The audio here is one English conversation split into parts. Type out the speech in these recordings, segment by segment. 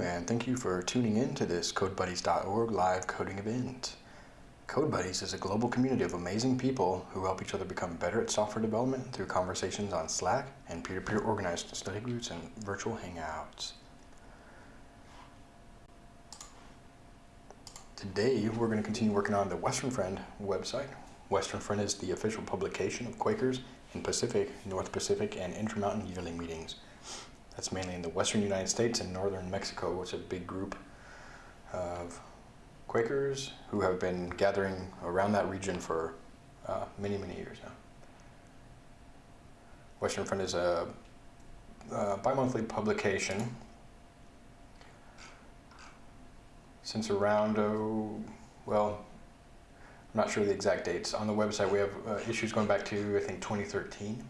And thank you for tuning in to this CodeBuddies.org live coding event. CodeBuddies is a global community of amazing people who help each other become better at software development through conversations on Slack and peer-to-peer -peer organized study groups and virtual hangouts. Today, we're going to continue working on the Western Friend website. Western Friend is the official publication of Quakers in Pacific, North Pacific, and Intermountain yearly meetings. That's mainly in the western United States and northern Mexico. It's a big group of Quakers who have been gathering around that region for uh, many, many years now. Western Friend is a, a bi-monthly publication since around, oh, well, I'm not sure the exact dates. On the website we have uh, issues going back to, I think, 2013.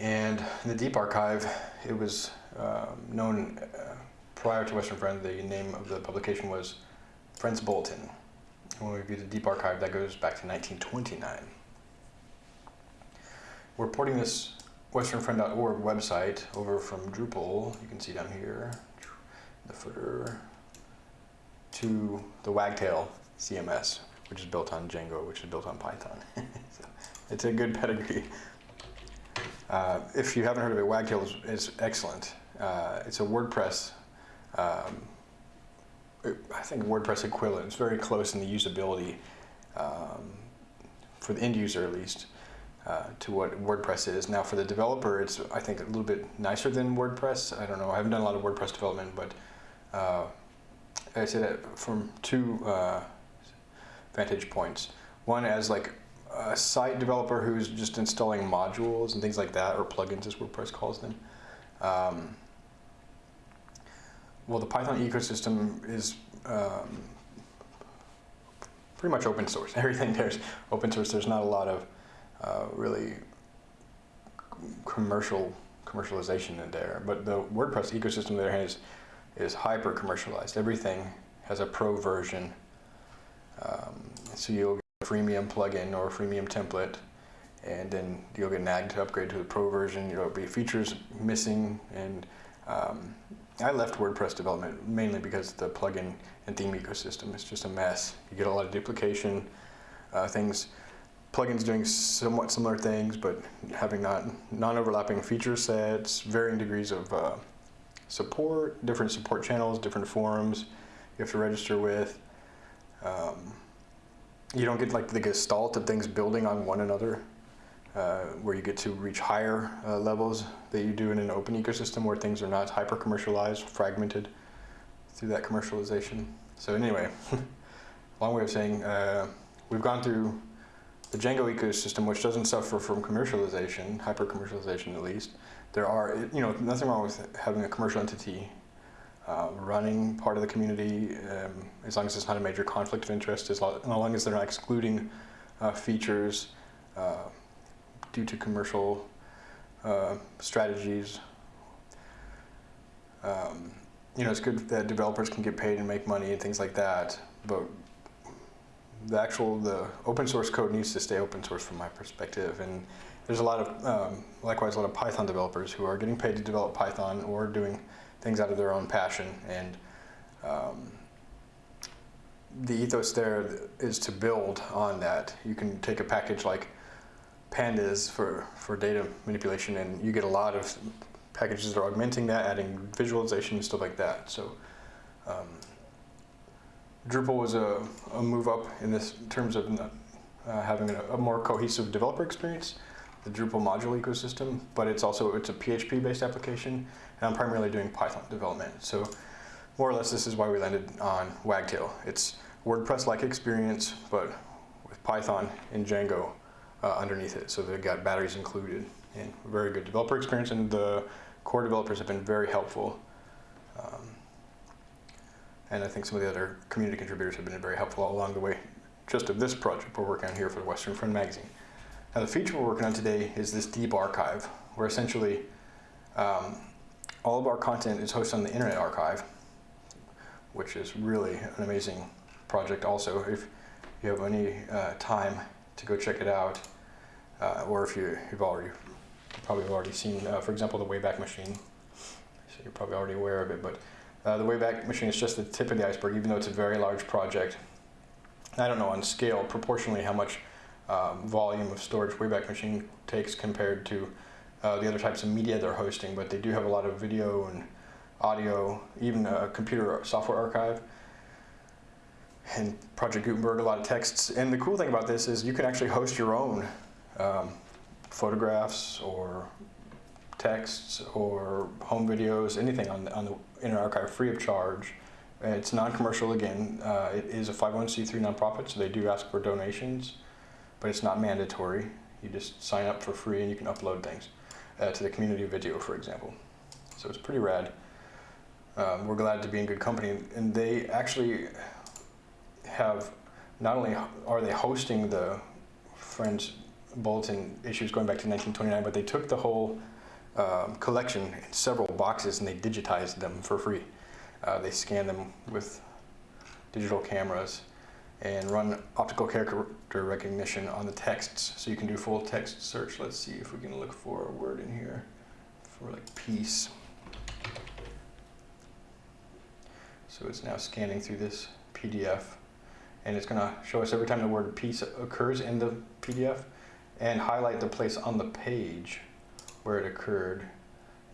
And the Deep Archive, it was um, known uh, prior to Western Friend, the name of the publication was Friends Bulletin. when we view the Deep Archive, that goes back to 1929. We're porting this westernfriend.org website over from Drupal, you can see down here, the footer, to the Wagtail CMS, which is built on Django, which is built on Python. so it's a good pedigree. Uh, if you haven't heard of it, Wagtail is, is excellent. Uh, it's a WordPress, um, I think WordPress equivalent. It's very close in the usability um, for the end user at least uh, to what WordPress is. Now for the developer, it's I think a little bit nicer than WordPress. I don't know. I haven't done a lot of WordPress development, but uh, I say that from two uh, vantage points. One as like a site developer who's just installing modules and things like that, or plugins as WordPress calls them. Um, well, the Python ecosystem is um, pretty much open source. Everything there's open source. There's not a lot of uh, really commercial commercialization in there. But the WordPress ecosystem on the other is is hyper commercialized. Everything has a pro version. Um, so you'll freemium plugin or freemium template, and then you'll get nagged to upgrade to the pro version. There'll be features missing, and um, I left WordPress development mainly because the plugin and theme ecosystem is just a mess. You get a lot of duplication, uh, things, plugins doing somewhat similar things, but having not non-overlapping feature sets, varying degrees of uh, support, different support channels, different forums you have to register with. Um, you don't get like the gestalt of things building on one another, uh, where you get to reach higher uh, levels that you do in an open ecosystem where things are not hyper commercialized, fragmented through that commercialization. So anyway, long way of saying uh, we've gone through the Django ecosystem, which doesn't suffer from commercialization, hyper commercialization at least. There are, you know, nothing wrong with having a commercial entity uh, running part of the community, um, as long as it's not a major conflict of interest, as long as they're not excluding uh, features uh, due to commercial uh, strategies. Um, you know, it's good that developers can get paid and make money and things like that, but the actual, the open source code needs to stay open source from my perspective. And there's a lot of, um, likewise, a lot of Python developers who are getting paid to develop Python or doing things out of their own passion. And um, the ethos there is to build on that. You can take a package like pandas for, for data manipulation and you get a lot of packages that are augmenting that, adding visualization and stuff like that. So um, Drupal was a, a, move up in this in terms of uh, having a, a, more cohesive developer experience, the Drupal module ecosystem, but it's also it's a PHP based application and I'm primarily doing Python development. So more or less this is why we landed on Wagtail. It's WordPress-like experience, but with Python and Django uh, underneath it. So they've got batteries included and very good developer experience and the core developers have been very helpful. Um, and I think some of the other community contributors have been very helpful along the way just of this project we're working on here for the Western Friend magazine. Now the feature we're working on today is this deep archive, where essentially um, all of our content is hosted on the Internet Archive, which is really an amazing project also. If you have any uh, time to go check it out, uh, or if you, have already probably already seen, uh, for example, the Wayback Machine. So you're probably already aware of it, but uh, the Wayback Machine is just the tip of the iceberg, even though it's a very large project. I don't know on scale, proportionally, how much um, volume of storage Wayback Machine takes compared to uh, the other types of media they're hosting, but they do have a lot of video and audio, even a computer software archive. And Project Gutenberg, a lot of texts. And the cool thing about this is you can actually host your own um, photographs or texts or home videos, anything on the, on the Internet Archive free of charge. It's non-commercial again. Uh, it is a 501c3 nonprofit, so they do ask for donations, but it's not mandatory. You just sign up for free and you can upload things uh, to the community video, for example. So it's pretty rad. Um, we're glad to be in good company. And they actually have, not only are they hosting the Friends Bulletin issues going back to 1929, but they took the whole um, collection in several boxes and they digitized them for free. Uh, they scan them with digital cameras and run optical character recognition on the texts so you can do full text search. Let's see if we can look for a word in here for like peace. So it's now scanning through this PDF and it's going to show us every time the word peace occurs in the PDF and highlight the place on the page where it occurred.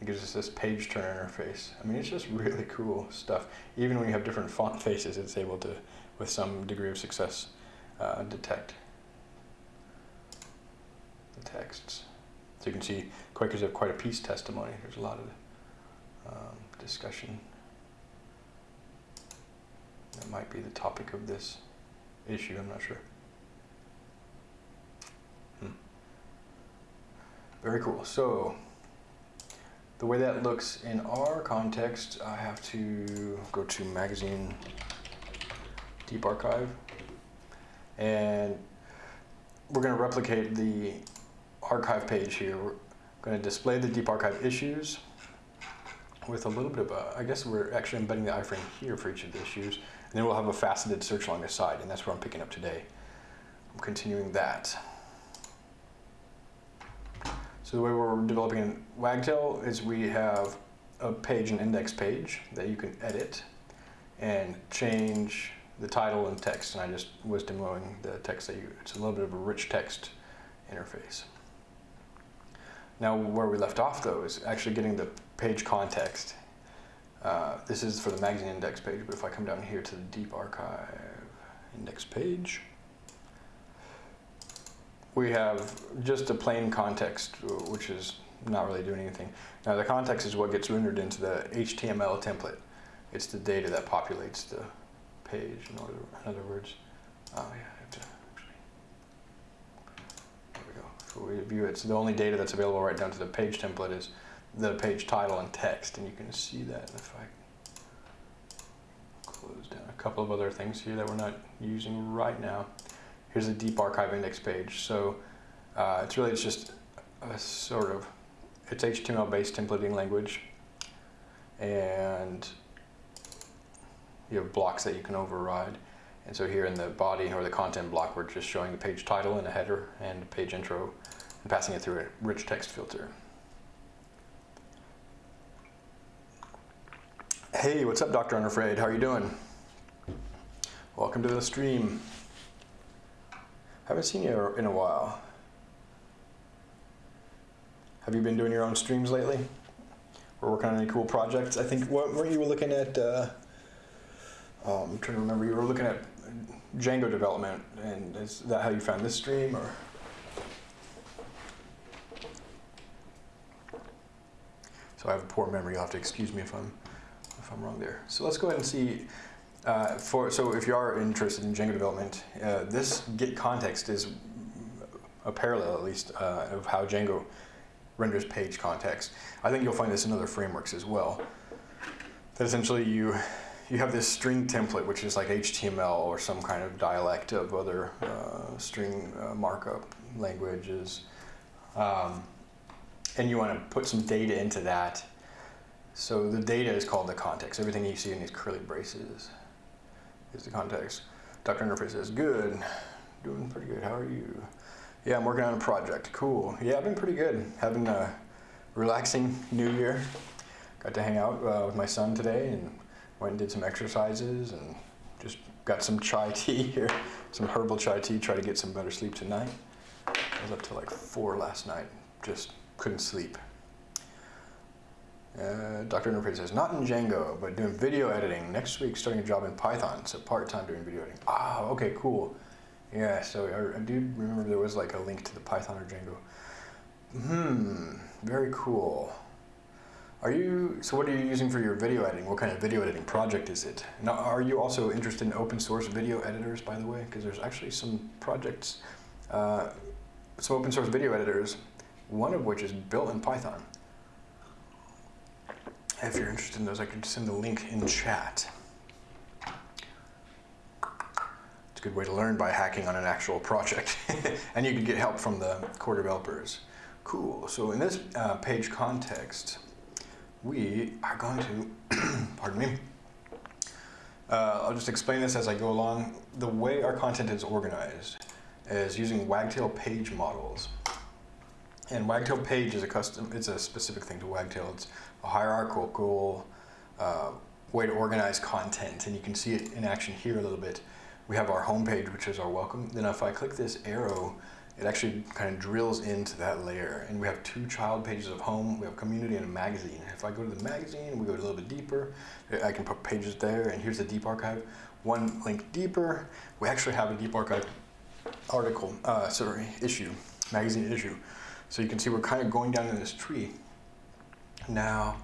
It gives us this page turn interface. I mean, it's just really cool stuff. Even when you have different font faces, it's able to, with some degree of success, uh, detect the texts. So you can see Quakers have quite a peace testimony. There's a lot of um, discussion. That might be the topic of this issue, I'm not sure. Hmm. Very cool. So the way that looks in our context, I have to go to magazine deep archive and we're going to replicate the archive page here. We're going to display the deep archive issues with a little bit of a, I guess we're actually embedding the iframe here for each of the issues. And then we'll have a faceted search along the side, and that's what I'm picking up today. I'm continuing that. So the way we're developing in Wagtail is we have a page, an index page that you can edit and change the title and text. And I just was demoing the text that you, it's a little bit of a rich text interface. Now where we left off though is actually getting the page context uh, this is for the magazine index page, but if I come down here to the deep archive index page, we have just a plain context, which is not really doing anything. Now the context is what gets rendered into the HTML template. It's the data that populates the page, in, order, in other words. Oh yeah, I have to actually, there we go. So we view it, so the only data that's available right down to the page template is the page title and text, and you can see that if I close down a couple of other things here that we're not using right now. Here's a deep archive index page. So uh, it's really it's just a sort of it's HTML-based templating language, and you have blocks that you can override. And so here in the body or the content block, we're just showing the page title and a header and page intro and passing it through a rich text filter. Hey, what's up, Dr. Unafraid? How are you doing? Welcome to the stream. Haven't seen you in a while. Have you been doing your own streams lately? We're working on any cool projects? I think, what were you looking at? Uh, oh, I'm trying to remember. You were looking at Django development, and is that how you found this stream, or? So I have a poor memory. You'll have to excuse me if I'm if I'm wrong there. So let's go ahead and see. Uh, for so if you are interested in Django development, uh, this get context is a parallel at least uh, of how Django renders page context. I think you'll find this in other frameworks as well. That essentially you you have this string template which is like HTML or some kind of dialect of other uh, string uh, markup languages, um, and you want to put some data into that so the data is called the context. Everything you see in these curly braces is the context. Dr. Interface says, good, doing pretty good, how are you? Yeah, I'm working on a project. Cool. Yeah, I've been pretty good. Having a relaxing New Year. Got to hang out uh, with my son today and went and did some exercises and just got some chai tea here, some herbal chai tea. Try to get some better sleep tonight. I was up till like four last night. Just couldn't sleep. Uh, Dr. Enterprise says, not in Django, but doing video editing. Next week, starting a job in Python, so part-time doing video editing. Ah, okay, cool. Yeah, so I, I, do remember there was like a link to the Python or Django. Hmm, very cool. Are you, so what are you using for your video editing? What kind of video editing project is it? Now, are you also interested in open source video editors, by the way? Because there's actually some projects, uh, some open source video editors, one of which is built in Python. If you're interested in those, I could send the link in chat. It's a good way to learn by hacking on an actual project. and you can get help from the core developers. Cool. So in this uh, page context, we are going to, pardon me, uh, I'll just explain this as I go along. The way our content is organized is using Wagtail page models. And Wagtail page is a custom, it's a specific thing to Wagtail. It's a hierarchical uh, way to organize content. And you can see it in action here a little bit. We have our home page, which is our welcome. Then if I click this arrow, it actually kind of drills into that layer. And we have two child pages of home. We have community and a magazine. If I go to the magazine, we go a little bit deeper. I can put pages there, and here's the deep archive. One link deeper, we actually have a deep archive article, uh, sorry, issue, magazine issue. So you can see we're kind of going down in this tree. Now,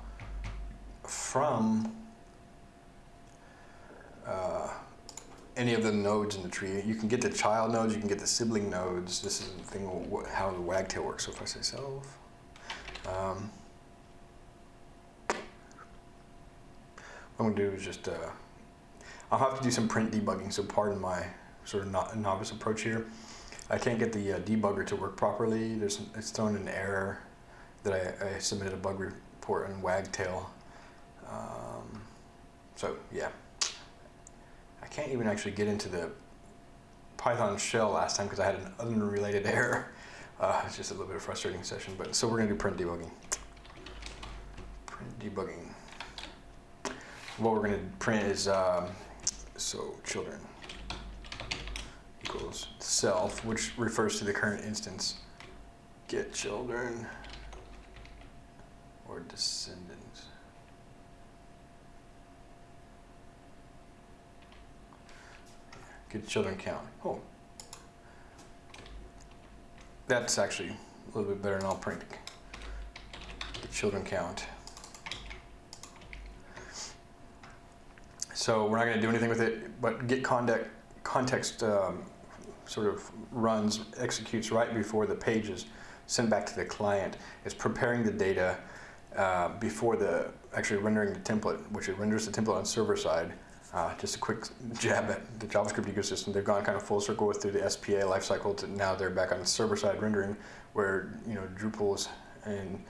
from uh, any of the nodes in the tree, you can get the child nodes, you can get the sibling nodes. This is the thing how the wagtail works. So if I say self, um, what I'm gonna do is just, uh, I'll have to do some print debugging, so pardon my sort of no novice approach here. I can't get the uh, debugger to work properly. There's it's thrown an error that I, I submitted a bug report in Wagtail. Um, so yeah, can't even actually get into the Python shell last time because I had an unrelated error. Uh, it's just a little bit of frustrating session, but so we're gonna do print debugging. Print debugging. What we're gonna print is um, so children equals self, which refers to the current instance. Get children or descendants. Get children count. Oh. That's actually a little bit better than all print. The children count. So we're not going to do anything with it, but get context, context um, sort of runs, executes right before the page is sent back to the client. It's preparing the data uh, before the actually rendering the template, which it renders the template on server side. Uh, just a quick jab at the JavaScript ecosystem. They've gone kind of full circle with through the SPA lifecycle to now they're back on server side rendering where you know Drupals and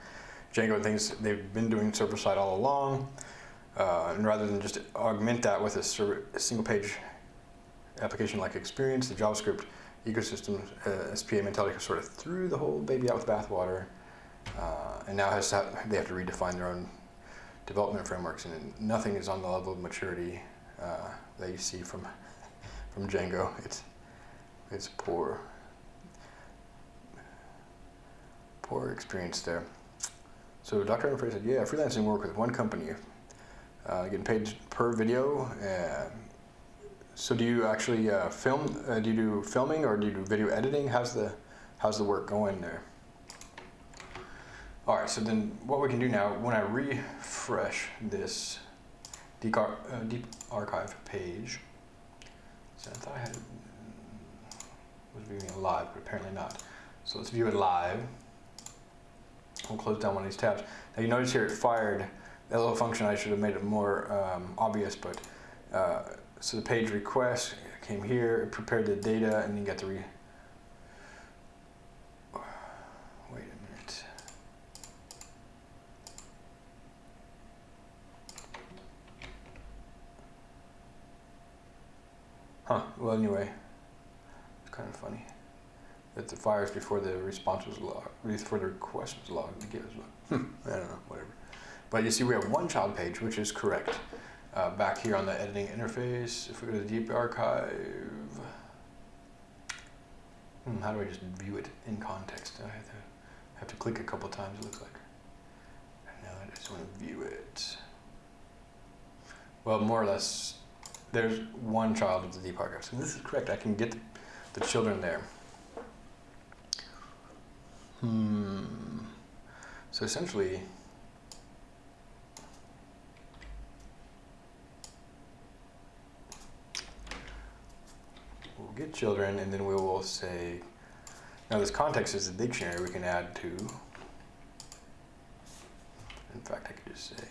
Django and things they've been doing server side all along. Uh, and rather than just augment that with a, server, a single page application-like experience, the JavaScript ecosystem uh, SPA mentality sort of threw the whole baby out with bathwater, uh, and now has have, they have to redefine their own development frameworks, and nothing is on the level of maturity uh, that you see from from Django. It's it's poor, poor experience there. So Dr. Humphrey said, yeah, freelancing work with one company, uh, getting paid per video. Uh, so do you actually uh, film? Uh, do you do filming or do you do video editing? How's the how's the work going there? All right. So then, what we can do now, when I refresh this deep, uh, deep archive page, so I thought I had was viewing it live, but apparently not. So let's view it live. We'll close down one of these tabs. Now you notice here it fired that little function. I should have made it more um, obvious, but uh, so the page request came here, it prepared the data, and then got to re. Wait a minute. Huh, well, anyway, it's kind of funny. That the fires before the response was logged, before the request was logged, I don't know, whatever. But you see we have one child page, which is correct. Uh, back here on the editing interface, if we go to the deep archive, hmm, how do I just view it in context? I have to, have to click a couple times, it looks like. Now I just want to view it. Well, more or less, there's one child of the deep archive. So this is correct. I can get the children there. Hmm. So essentially, we'll get children and then we will say, now this context is a dictionary we can add to. In fact, I could just say,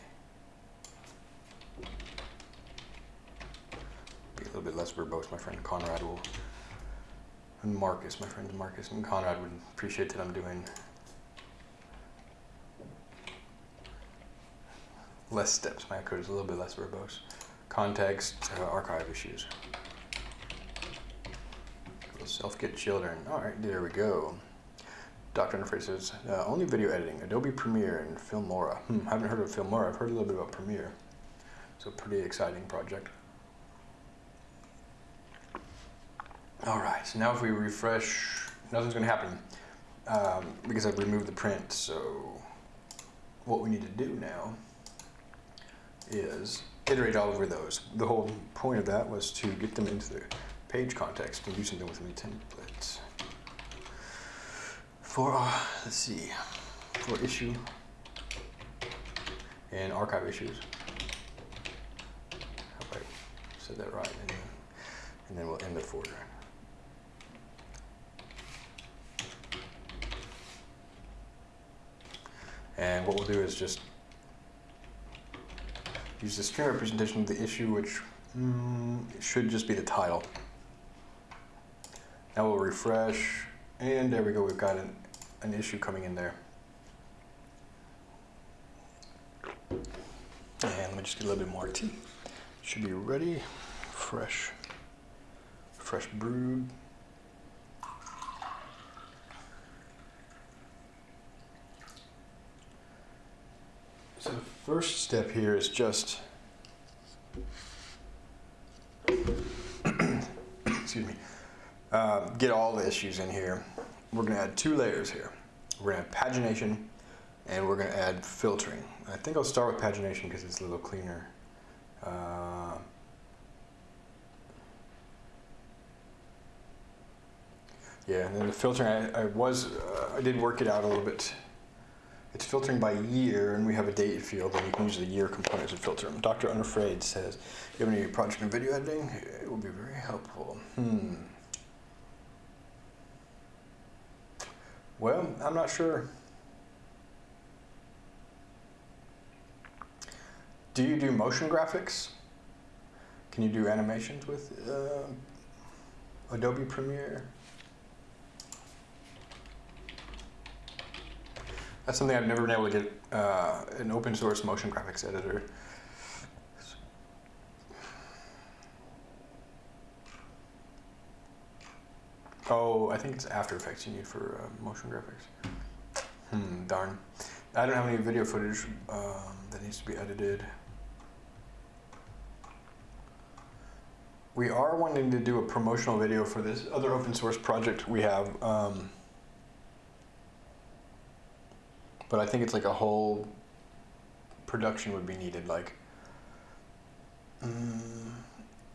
a little bit less verbose. My friend Conrad will, and Marcus, my friends Marcus and Conrad would appreciate that I'm doing less steps. My code is a little bit less verbose. Context, uh, archive issues. Self-get children. All right, there we go. Dr. Says, uh, only video editing, Adobe Premiere and Filmora. Hmm, I haven't heard of Filmora. I've heard a little bit about Premiere. So pretty exciting project. All right, so now if we refresh, nothing's gonna happen um, because I've removed the print. So what we need to do now is iterate all over those. The whole point of that was to get them into the page context and do something with the templates. For, uh, let's see, for issue and archive issues. Hope I said that right. And then, and then we'll end the folder. And what we'll do is just use the string representation of the issue, which mm, should just be the title. Now we'll refresh, and there we go, we've got an, an issue coming in there. And let me just get a little bit more tea. Should be ready, fresh, fresh brewed. So the first step here is just, excuse me, uh, get all the issues in here. We're gonna add two layers here. We're gonna add pagination and we're gonna add filtering. I think I'll start with pagination because it's a little cleaner. Uh, yeah, and then the filtering, I, I was, uh, I did work it out a little bit it's filtering by year, and we have a date field, and you can use the year component to filter them. Dr. Unafraid says, you have any project in video editing? It will be very helpful. Hmm. Well, I'm not sure. Do you do motion graphics? Can you do animations with uh, Adobe Premiere? That's something I've never been able to get uh, an open source motion graphics editor. Oh, I think it's After Effects you need for uh, motion graphics. Hmm, darn. I don't have any video footage um, that needs to be edited. We are wanting to do a promotional video for this other open source project we have. Um, but I think it's like a whole production would be needed, like mm,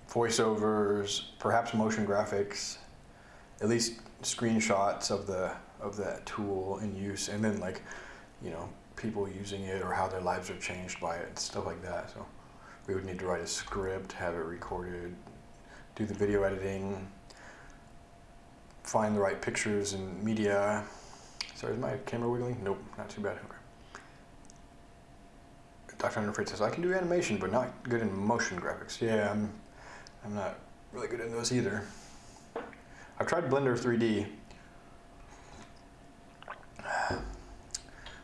voiceovers, perhaps motion graphics, at least screenshots of the of that tool in use, and then like you know people using it or how their lives are changed by it, stuff like that. So we would need to write a script, have it recorded, do the video editing, find the right pictures and media, Sorry, is my camera wiggling? Nope, not too bad. Okay. Dr. Unafraid says, I can do animation, but not good in motion graphics. Yeah, I'm, I'm not really good in those either. I've tried Blender 3D.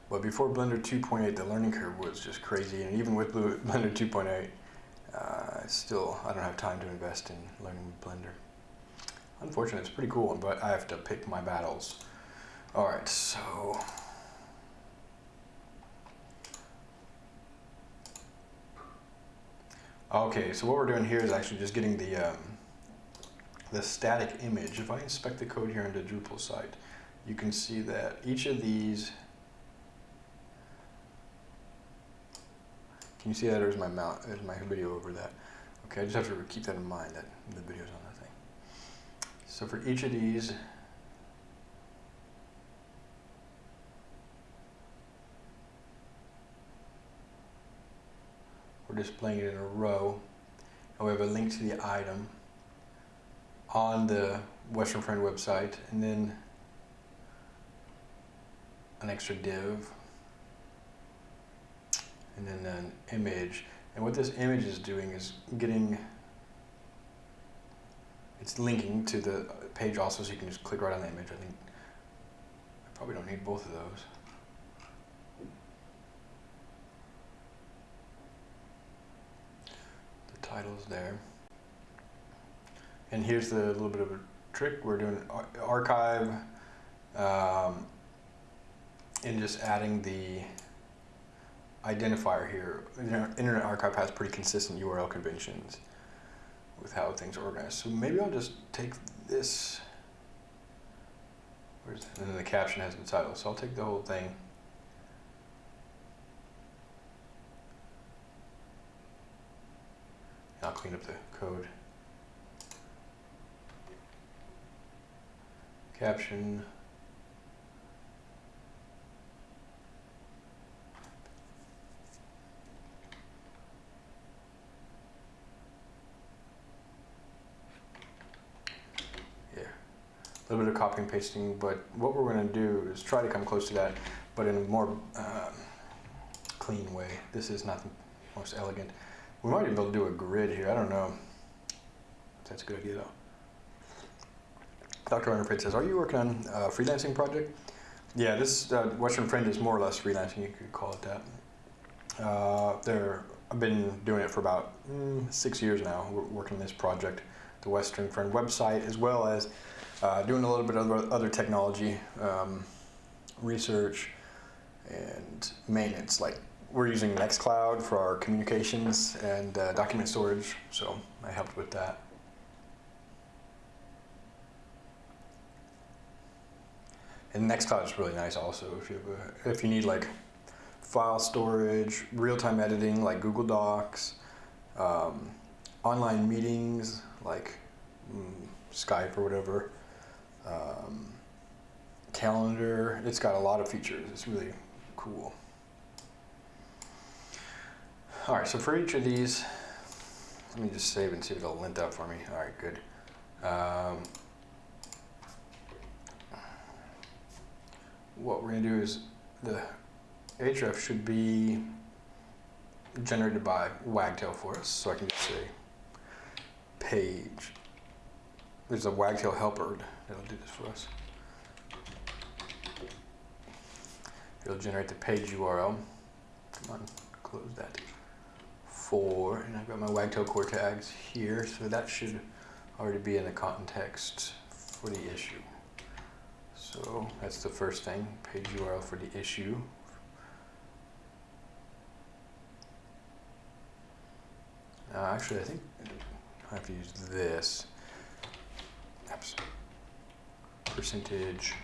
But before Blender 2.8, the learning curve was just crazy. And even with Blender 2.8, uh, still, I don't have time to invest in learning Blender. Unfortunately, It's pretty cool but I have to pick my battles. All right, so. Okay, so what we're doing here is actually just getting the um, the static image. If I inspect the code here the Drupal site, you can see that each of these. Can you see that? There's my mount. There's my video over that. Okay, I just have to keep that in mind that the video's on that thing. So for each of these, we're displaying it in a row, and we have a link to the item on the Western Friend website, and then an extra div, and then an image. And what this image is doing is getting, it's linking to the page also, so you can just click right on the image. I think I probably don't need both of those. Title's there. And here's the little bit of a trick. We're doing archive um, and just adding the identifier here. Internet Archive has pretty consistent URL conventions with how things are organized. So maybe I'll just take this. And then the caption has the title. So I'll take the whole thing. I'll clean up the code. Caption. Yeah, a little bit of copy and pasting, but what we're going to do is try to come close to that, but in a more um, clean way. This is not the most elegant. We might even be able to do a grid here. I don't know. That's a good idea though. Dr. Underpit says, are you working on a freelancing project? Yeah, this uh, Western Friend is more or less freelancing, you could call it that. Uh, there, I've been doing it for about mm, six years now, working on this project, the Western Friend website, as well as uh, doing a little bit of other, other technology, um, research, and maintenance. Like we're using Nextcloud for our communications and uh, document storage, so I helped with that. And Nextcloud is really nice also if you a, if you need like file storage, real-time editing like Google Docs, um, online meetings like mm, Skype or whatever, um, calendar. It's got a lot of features. It's really cool. All right, so for each of these, let me just save and see if it'll lint up for me. All right, good. Um, what we're going to do is the href should be generated by Wagtail for us. So I can just say page. There's a Wagtail helper that'll do this for us. It'll generate the page URL. Come on, close that. For, and I've got my Wagtail core tags here, so that should already be in the context for the issue. So that's the first thing, page URL for the issue. Uh, actually, I think I have to use this. Oops. Percentage.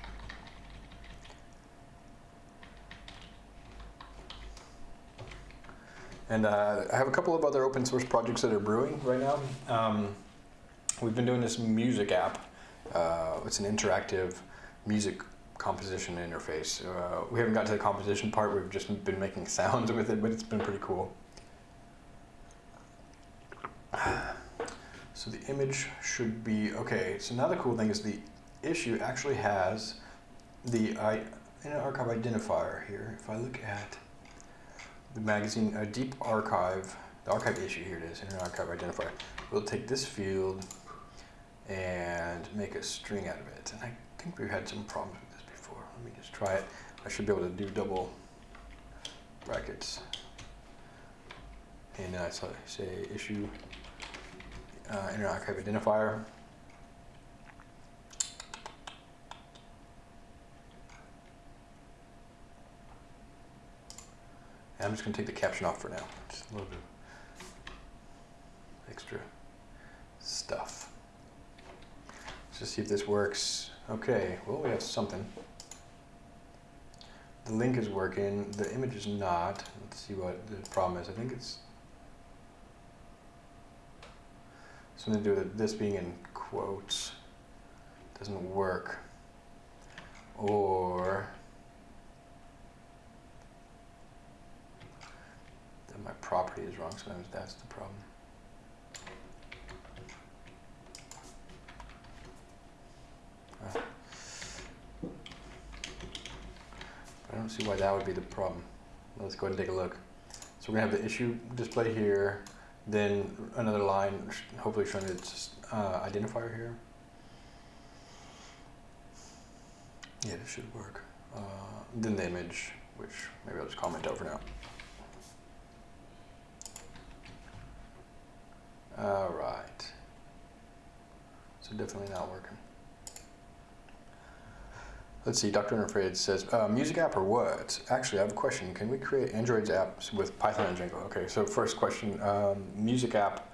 And uh, I have a couple of other open source projects that are brewing right now. Um, we've been doing this music app. Uh, it's an interactive music composition interface. Uh, we haven't got to the composition part, we've just been making sounds with it, but it's been pretty cool. So the image should be, okay, so now the cool thing is the issue actually has the I, archive identifier here. If I look at the magazine, a deep archive, the archive issue, here it is, Internet Archive identifier. We'll take this field and make a string out of it. And I think we've had some problems with this before. Let me just try it. I should be able to do double brackets. And uh, so say issue uh, Internet Archive identifier. I'm just gonna take the caption off for now. Just a little bit of extra stuff. Let's just see if this works. Okay, well, we have something. The link is working, the image is not. Let's see what the problem is. I think it's something to do with this being in quotes. Doesn't work. Or that my property is wrong, sometimes that's the problem. I don't see why that would be the problem. Let's go ahead and take a look. So we're gonna have the issue display here, then another line, hopefully showing its uh, identifier here. Yeah, this should work. Uh, then the image, which maybe I'll just comment out for now. All right. So definitely not working. Let's see, Dr. Unafraid says, uh, music app or what? Actually, I have a question. Can we create Android's apps with Python and Django? Okay, so first question, um, music app.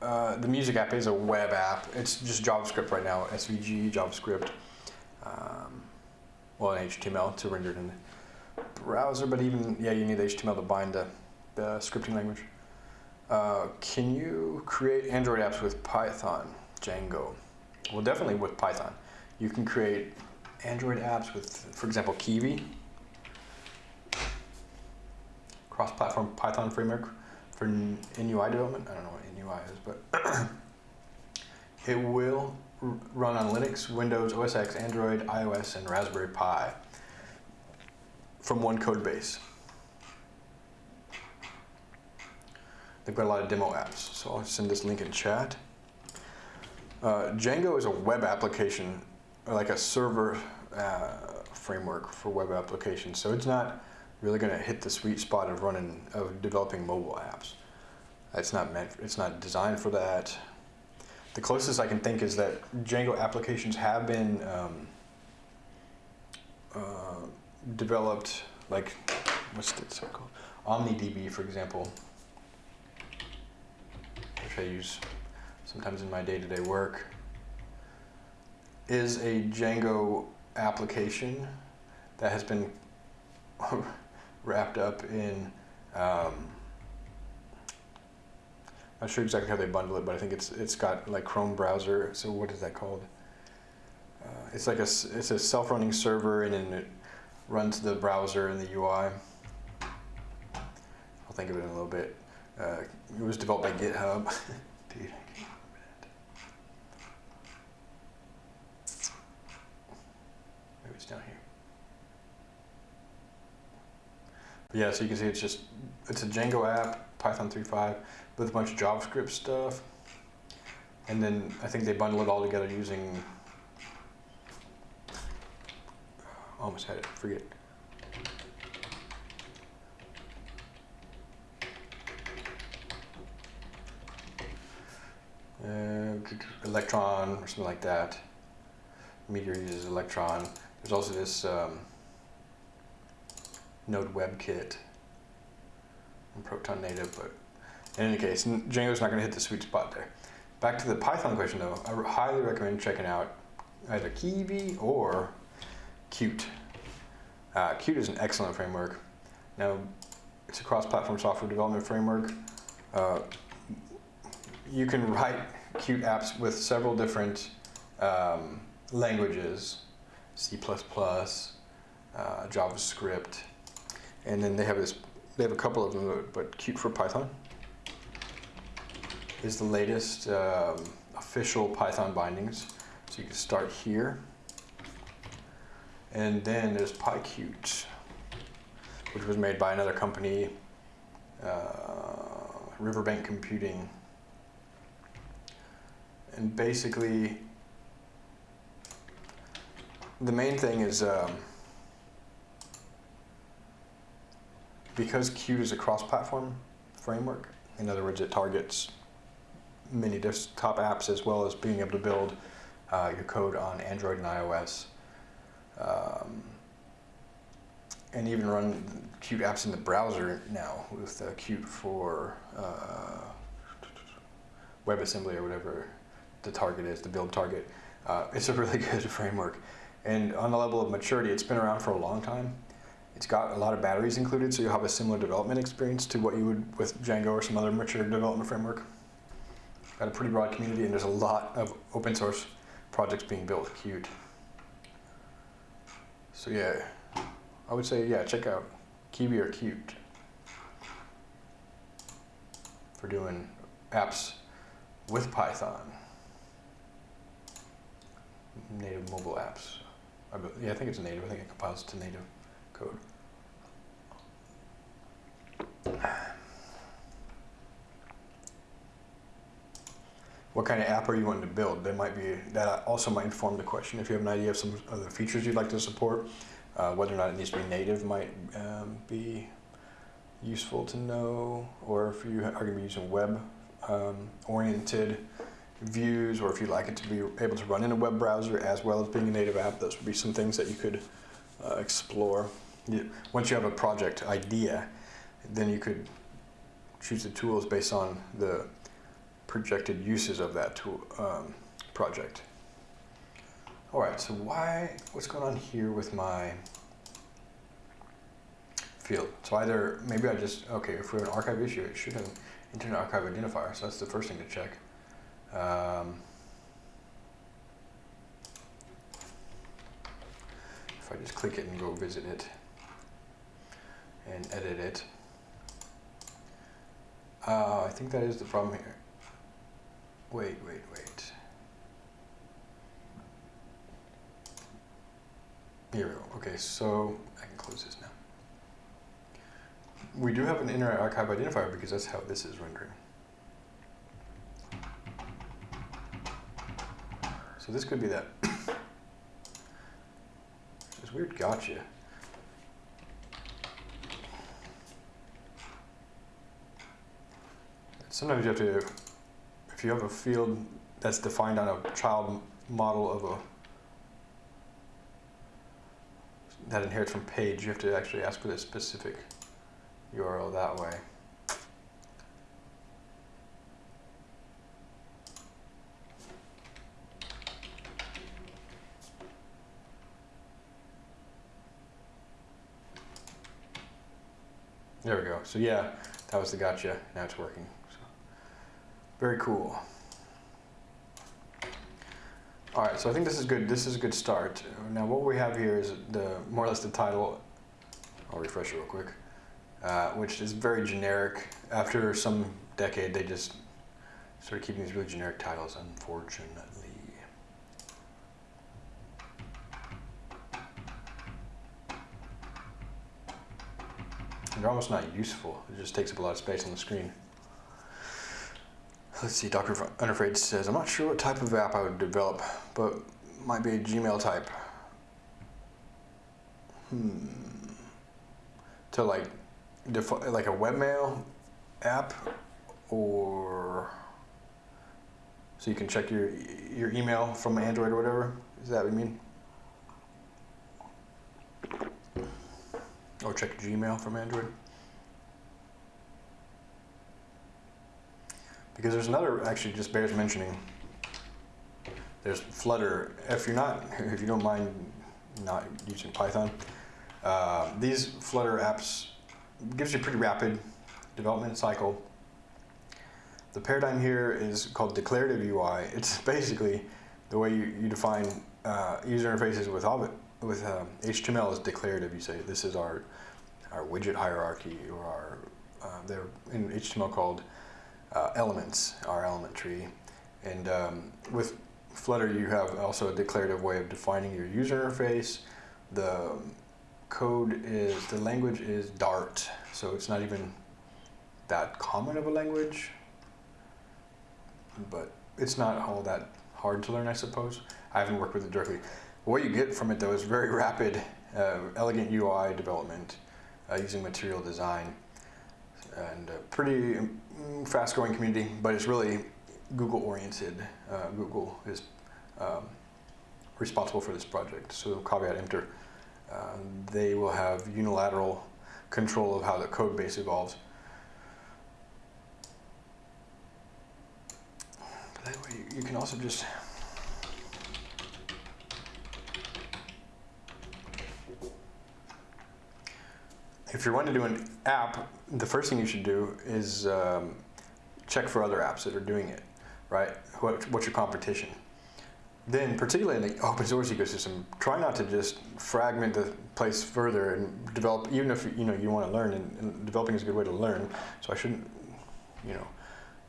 Uh, the music app is a web app. It's just JavaScript right now, SVG, JavaScript. Um, well, and HTML to render it in the browser, but even, yeah, you need HTML to bind the, the scripting language. Uh, can you create Android apps with Python, Django? Well, definitely with Python. You can create Android apps with, for example, Kivy, cross-platform Python framework for NUI development. I don't know what NUI is, but it will run on Linux, Windows, OS X, Android, iOS, and Raspberry Pi from one code base. They've got a lot of demo apps, so I'll send this link in chat. Uh, Django is a web application, like a server uh, framework for web applications. So it's not really going to hit the sweet spot of running of developing mobile apps. It's not meant. It's not designed for that. The closest I can think is that Django applications have been um, uh, developed, like what's it called? OmniDB, for example, which I use sometimes in my day-to-day work, is a Django application that has been wrapped up in. Um, not sure exactly how they bundle it, but I think it's it's got like Chrome browser. So what is that called? Uh, it's like a it's a self-running server, and then it runs the browser and the UI. I'll think of it in a little bit. Uh, it was developed by GitHub. Dude, I can't remember that. Maybe it's down here. But yeah, so you can see it's just it's a Django app, Python 3.5, with a bunch of JavaScript stuff, and then I think they bundle it all together using. Almost had it. Forget. Uh, Electron or something like that. Meteor uses Electron. There's also this um, Node WebKit and Proton Native, but in any case, Django's not going to hit the sweet spot there. Back to the Python question though, I highly recommend checking out either Kivy or Qt. Uh, Qt is an excellent framework. Now, it's a cross-platform software development framework. Uh, you can write Qt apps with several different um, languages, C++, uh, JavaScript, and then they have this. They have a couple of them, but Qt for Python is the latest um, official Python bindings. So you can start here, and then there's PyQt, which was made by another company, uh, Riverbank Computing. And basically, the main thing is um, because Qt is a cross-platform framework. In other words, it targets many desktop apps as well as being able to build uh, your code on Android and iOS. Um, and even run Qt apps in the browser now with uh, Qt for uh, WebAssembly or whatever the target is, the build target. Uh, it's a really good framework. And on the level of maturity, it's been around for a long time. It's got a lot of batteries included, so you'll have a similar development experience to what you would with Django or some other mature development framework. Got a pretty broad community, and there's a lot of open source projects being built Qt. So yeah, I would say, yeah, check out Kivy or Qt for doing apps with Python. Native mobile apps. I yeah, I think it's native. I think it compiles to native code. What kind of app are you wanting to build? That might be that also might inform the question. If you have an idea of some of the features you'd like to support, uh, whether or not it needs to be native might um, be useful to know, or if you are going to be using web um, oriented views, or if you'd like it to be able to run in a web browser as well as being a native app, those would be some things that you could uh, explore. You, once you have a project idea, then you could choose the tools based on the projected uses of that tool um, project. All right, so why, what's going on here with my field? So either, maybe I just, okay, if we have an archive issue, it should have an Internet Archive identifier, so that's the first thing to check. Um, if I just click it and go visit it and edit it, uh, I think that is the problem here. Wait, wait, wait. Here we go. Okay, so I can close this now. We do have an Internet Archive identifier because that's how this is rendering. So this could be that. this weird gotcha. Sometimes you have to, if you have a field that's defined on a child model of a that inherits from page, you have to actually ask for the specific URL that way. There we go. So yeah, that was the gotcha. Now it's working. So, very cool. All right, so I think this is good. This is a good start. Now what we have here is the more or less the title. I'll refresh it real quick. Uh, which is very generic. After some decade, they just started keeping these really generic titles, unfortunately. They're almost not useful. It just takes up a lot of space on the screen. Let's see, Dr. Unafraid says, I'm not sure what type of app I would develop, but might be a Gmail type. Hmm. To like, like a webmail app or so you can check your your email from Android or whatever. Is that what you mean? Or check Gmail from Android. Because there's another, actually just bears mentioning. There's Flutter. If you're not, if you don't mind not using Python, uh, these Flutter apps gives you a pretty rapid development cycle. The paradigm here is called declarative UI. It's basically the way you, you define uh, user interfaces with, with um, HTML is declarative. You say this is our our widget hierarchy or our uh, they're in HTML called uh, elements, our element tree. And um, with Flutter, you have also a declarative way of defining your user interface. The code is, the language is Dart, so it's not even that common of a language, but it's not all that hard to learn, I suppose. I haven't worked with it directly. What you get from it, though, is very rapid, uh, elegant UI development uh, using material design and a pretty mm, fast-growing community, but it's really Google-oriented. Uh, Google is um, responsible for this project, so caveat emptor. uh, they will have unilateral control of how the code base evolves. That way you can also just if you're wanting to do an app, the first thing you should do is um, check for other apps that are doing it, right? What, what's your competition? Then, particularly in the open source ecosystem, try not to just fragment the place further and develop. Even if you know you want to learn, and, and developing is a good way to learn. So I shouldn't, you know,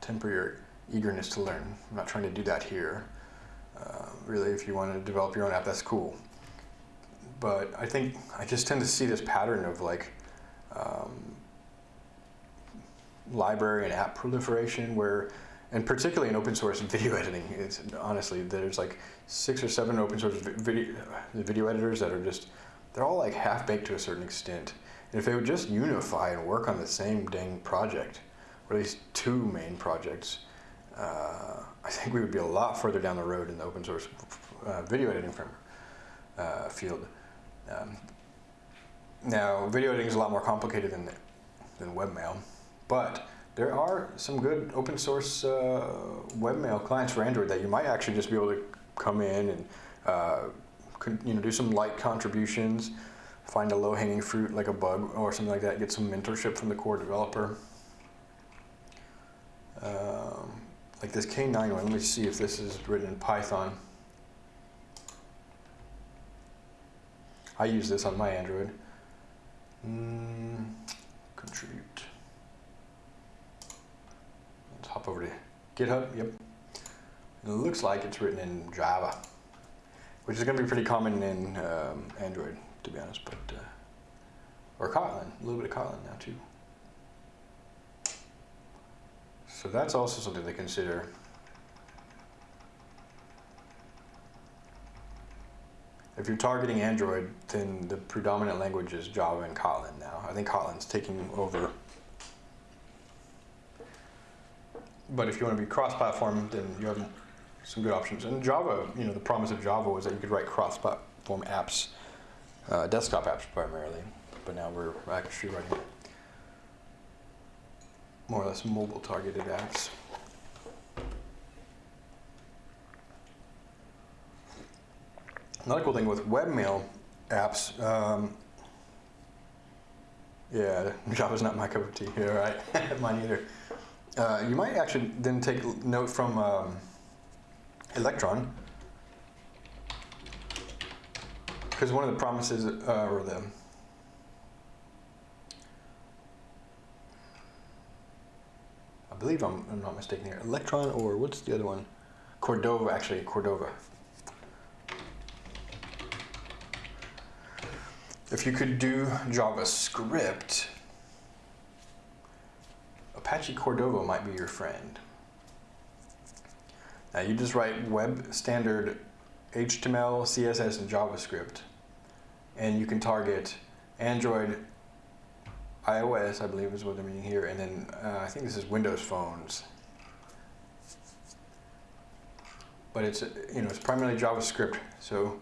temper your eagerness to learn. I'm not trying to do that here. Uh, really, if you want to develop your own app, that's cool. But I think I just tend to see this pattern of like um, library and app proliferation where and particularly in open source video editing, it's honestly there's like six or seven open source video video editors that are just they're all like half baked to a certain extent. And if they would just unify and work on the same dang project, or at least two main projects, uh, I think we would be a lot further down the road in the open source uh, video editing from, uh, field. Um, now, video editing is a lot more complicated than than webmail, but there are some good open source uh, webmail clients for Android that you might actually just be able to come in and uh, you know do some light contributions, find a low hanging fruit like a bug or something like that, get some mentorship from the core developer. Um, like this K9 one, let me see if this is written in Python. I use this on my Android. Mm, contribute hop over to GitHub, yep. It looks like it's written in Java, which is going to be pretty common in um, Android, to be honest, but, uh, or Kotlin, a little bit of Kotlin now too. So that's also something to consider. If you're targeting Android, then the predominant language is Java and Kotlin now. I think Kotlin's taking over but if you want to be cross-platform, then you have some good options. And Java, you know, the promise of Java was that you could write cross-platform apps, uh, desktop apps primarily. But now we're actually writing more or less mobile-targeted apps. Another cool thing with webmail apps, um, yeah, Java's not my cup of tea here, right? Mine either. Uh, you might actually then take note from um, Electron, because one of the promises, uh, or the I believe I'm, I'm not mistaken here, Electron or what's the other one? Cordova, actually, Cordova. If you could do JavaScript, Apache Cordova might be your friend. Now you just write web standard HTML, CSS, and JavaScript, and you can target Android, iOS, I believe is what they're meaning here, and then uh, I think this is Windows phones. But it's you know it's primarily JavaScript, so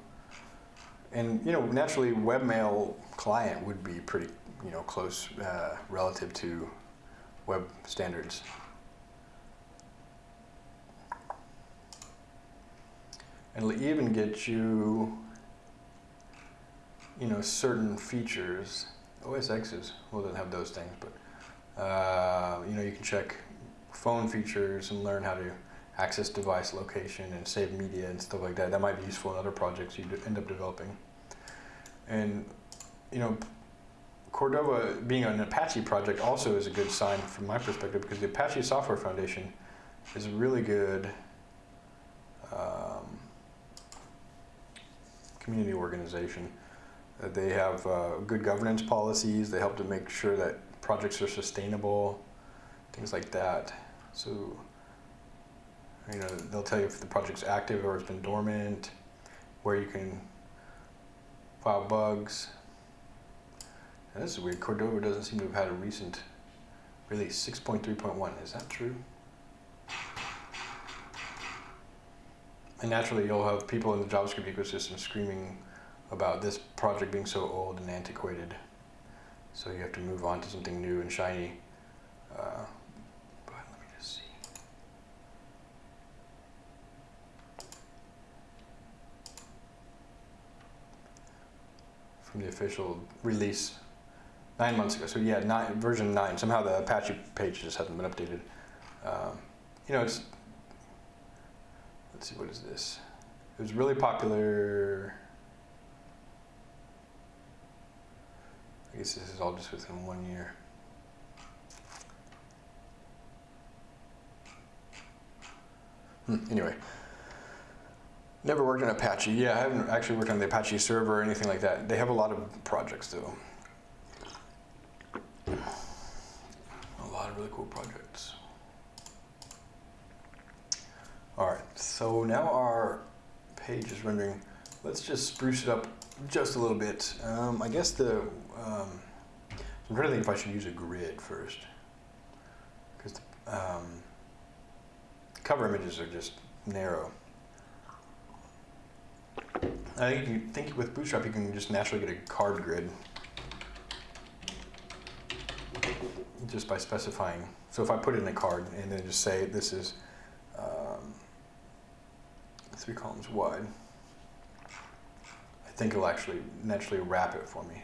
and you know naturally webmail client would be pretty you know close uh, relative to web standards. And it'll even get you, you know, certain features. OS X's will then have those things, but uh, you know, you can check phone features and learn how to access device location and save media and stuff like that. That might be useful in other projects you end up developing. And you know, Cordova being an Apache project also is a good sign from my perspective because the Apache Software Foundation is a really good um, community organization. Uh, they have uh, good governance policies. They help to make sure that projects are sustainable, things like that. So, you know, they'll tell you if the project's active or it's been dormant, where you can file bugs, this is weird. Cordova doesn't seem to have had a recent release. 6.3.1. Is that true? And naturally, you'll have people in the JavaScript ecosystem screaming about this project being so old and antiquated. So you have to move on to something new and shiny. Uh, but let me just see. From the official release nine months ago. So yeah, nine, version nine. Somehow the Apache page just hasn't been updated. Um, you know, it's let's see, what is this? It was really popular. I guess this is all just within one year. Hmm, anyway, never worked on Apache. Yeah, I haven't actually worked on the Apache server or anything like that. They have a lot of projects though. A lot of really cool projects. All right, so now our page is rendering. Let's just spruce it up just a little bit. Um, I guess the, um, I'm trying to think if I should use a grid first. Because the um, cover images are just narrow. I think you think with Bootstrap you can just naturally get a card grid just by specifying. So if I put in a card and then just say this is um, three columns wide, I think it'll actually naturally wrap it for me.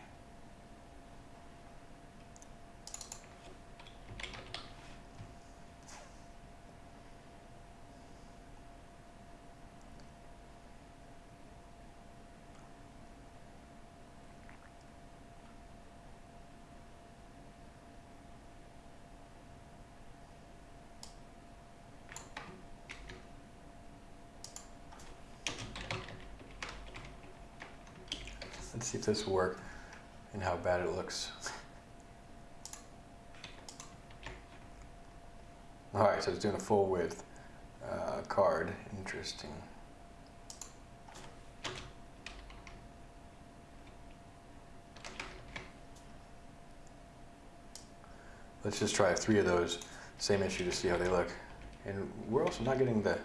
Let's see if this work and how bad it looks. All right, so it's doing a full width uh, card. Interesting. Let's just try three of those. Same issue to see how they look. And we're also not getting the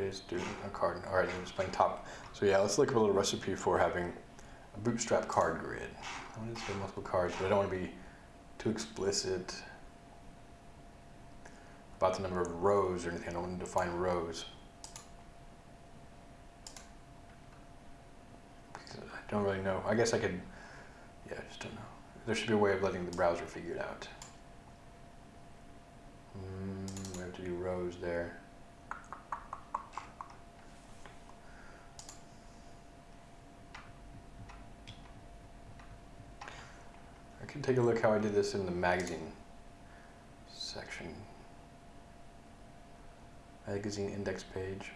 Is doing a card? All right, just playing top. So yeah, let's look at a little recipe for having a bootstrap card grid. I want to say multiple cards, but I don't want to be too explicit about the number of rows or anything. I don't want to define rows. I don't really know. I guess I could, yeah, I just don't know. There should be a way of letting the browser figure it out. Mm, we have to do rows there. Can take a look how I did this in the magazine section. Magazine index page.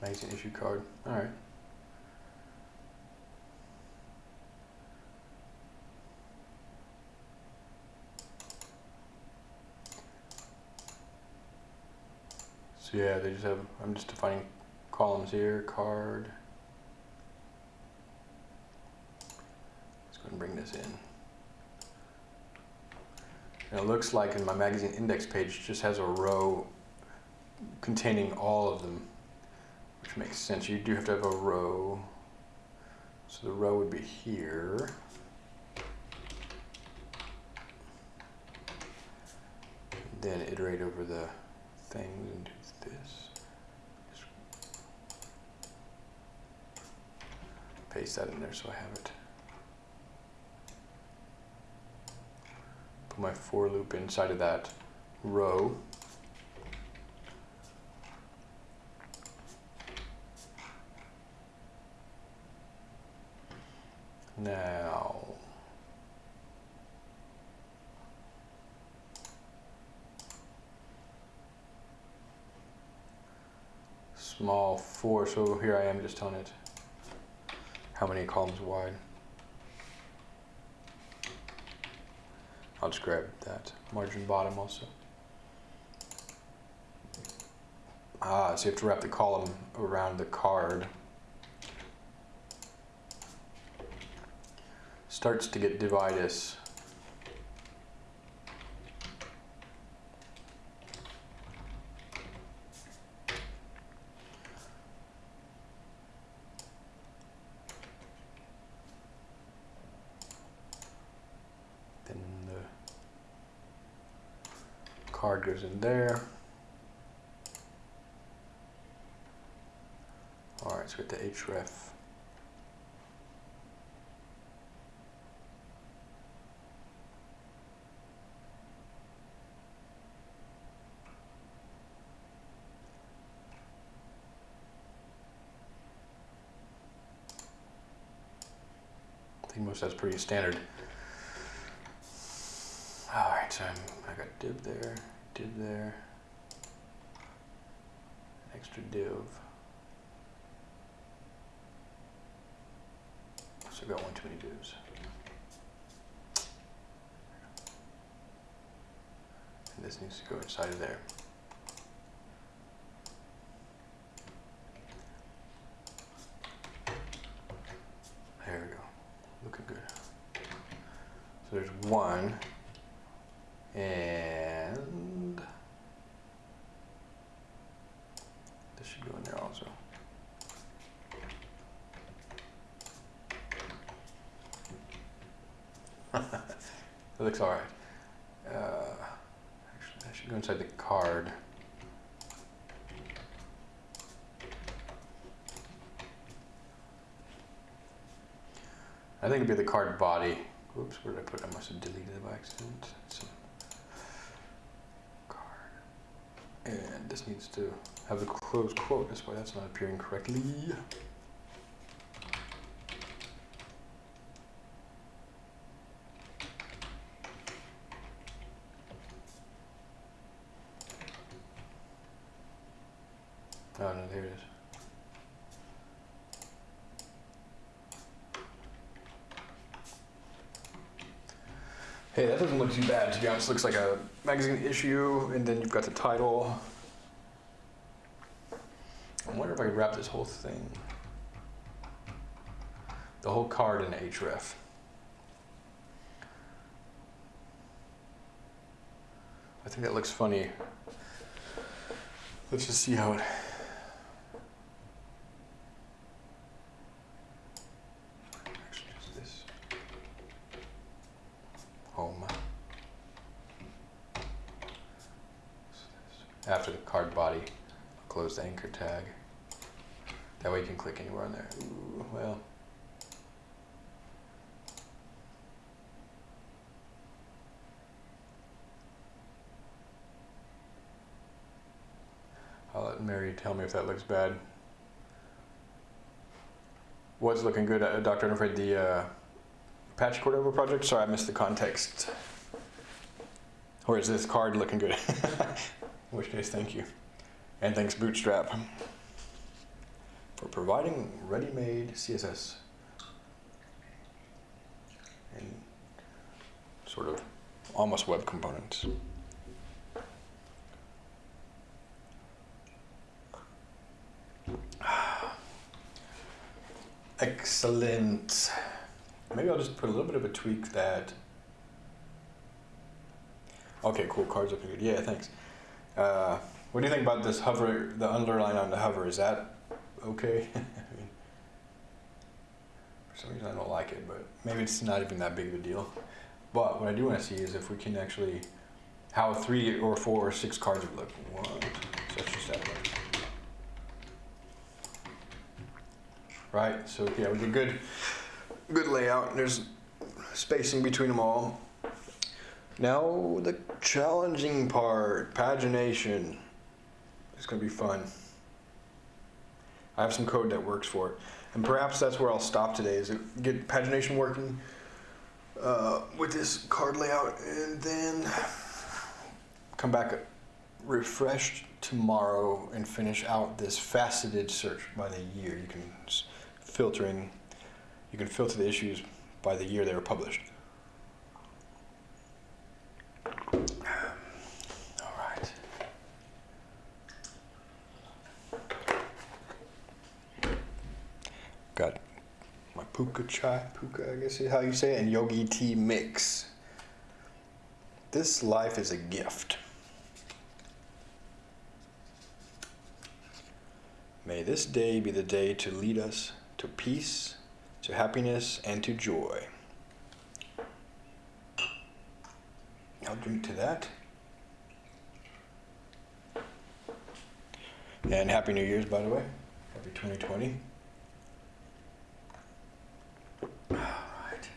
Magazine issue card. All right. Yeah, they just have, I'm just defining columns here, card. Let's go ahead and bring this in. And it looks like in my magazine index page just has a row containing all of them, which makes sense. You do have to have a row. So the row would be here. Then iterate over the things and do this. Just paste that in there so I have it. Put my for loop inside of that row. Now, small four, so here I am just telling it how many columns wide. I'll just grab that margin bottom also. Ah, so you have to wrap the column around the card. starts to get dividus. Then the goes in there. All right, so get the href. I think most that's pretty standard. All right, so I'm, I got div there, div there, extra div. So I got one too many divs. And this needs to go inside of. There we go. Looking good. So there's one. And this should go in there also. It looks all right. Uh, actually, that should go inside the card. Be the card body. Oops, where did I put it? I must have deleted it by accident. So, card. And this needs to have the closed quote. That's why that's not appearing correctly. Oh no, there it is. Hey, that doesn't look be honest. Looks like a magazine issue, and then you've got the title. I wonder if I could wrap this whole thing, the whole card in href. I think that looks funny. Let's just see how it. Actually, just this. Home. After the card body, close the anchor tag. That way you can click anywhere on there. Ooh, well. I'll let Mary tell me if that looks bad. What's looking good, uh, Dr. Unafraid the uh, Apache Cordova project? Sorry, I missed the context. Or is this card looking good? In which case, thank you. And thanks, Bootstrap, providing ready-made CSS and sort of almost web components. Excellent. Maybe I'll just put a little bit of a tweak that. Okay, cool. Cards looking good. Yeah, thanks. Uh, what do you think about this hover, the underline on the hover? Is that okay? I mean, for some reason I don't like it, but maybe it's not even that big of a deal. But what I do want to see is if we can actually, how three or four or six cards would look. One. Right, so yeah, we get good, good layout. And there's spacing between them all. Now the challenging part, pagination. It's gonna be fun. I have some code that works for it. And perhaps that's where I'll stop today, is get pagination working uh, with this card layout and then come back refreshed tomorrow and finish out this faceted search by the year. You can s- filter in, you can filter the issues by the year they were published. All right. Got my Pukka Chai, Pukka, I guess is how you say it, and Yogi Tea Mix. This life is a gift. May this day be the day to lead us to peace, to happiness, and to joy. I'll drink to that. And Happy New Year's, by the way. Happy 2020. All right.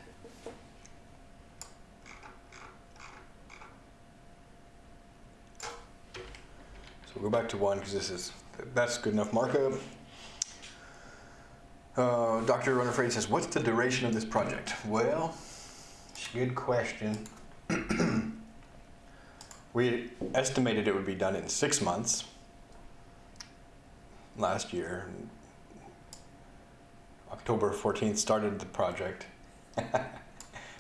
So we'll go back to one because this is that's good enough markup. Uh, Dr. Unafraid says, "What's the duration of this project?" Well, it's a good question. we estimated it would be done in six months last year. October 14th started the project, and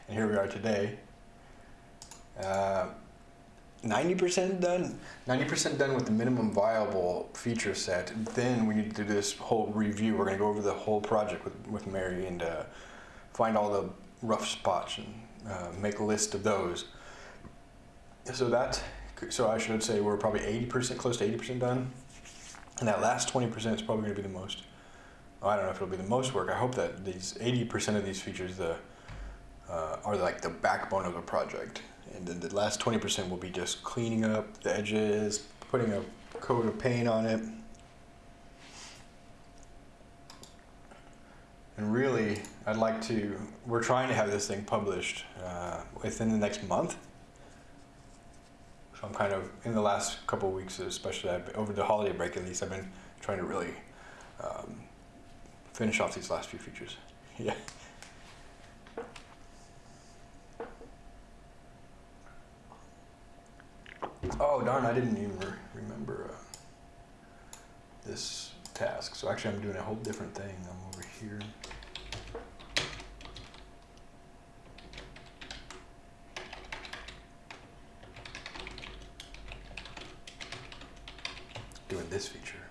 here we are today. Uh, 90% done. 90% done with the minimum viable feature set. Then we need to do this whole review. We're going to go over the whole project with, with Mary and uh, find all the rough spots and uh, make a list of those. So that, so I should say we're probably 80%, close to 80% done. And that last 20% is probably going to be the most. I don't know if it'll be the most work. I hope that these 80% of these features the, uh, are like the backbone of the project. And then the last 20% will be just cleaning up the edges, putting a coat of paint on it. And really, I'd like to, we're trying to have this thing published uh, within the next month. So I'm kind of, in the last couple weeks, especially I've, over the holiday break at least, I've been trying to really um, finish off these last few features. Yeah. Oh darn, I didn't even re remember uh, this task. So actually I'm doing a whole different thing. I'm over here. Doing this feature.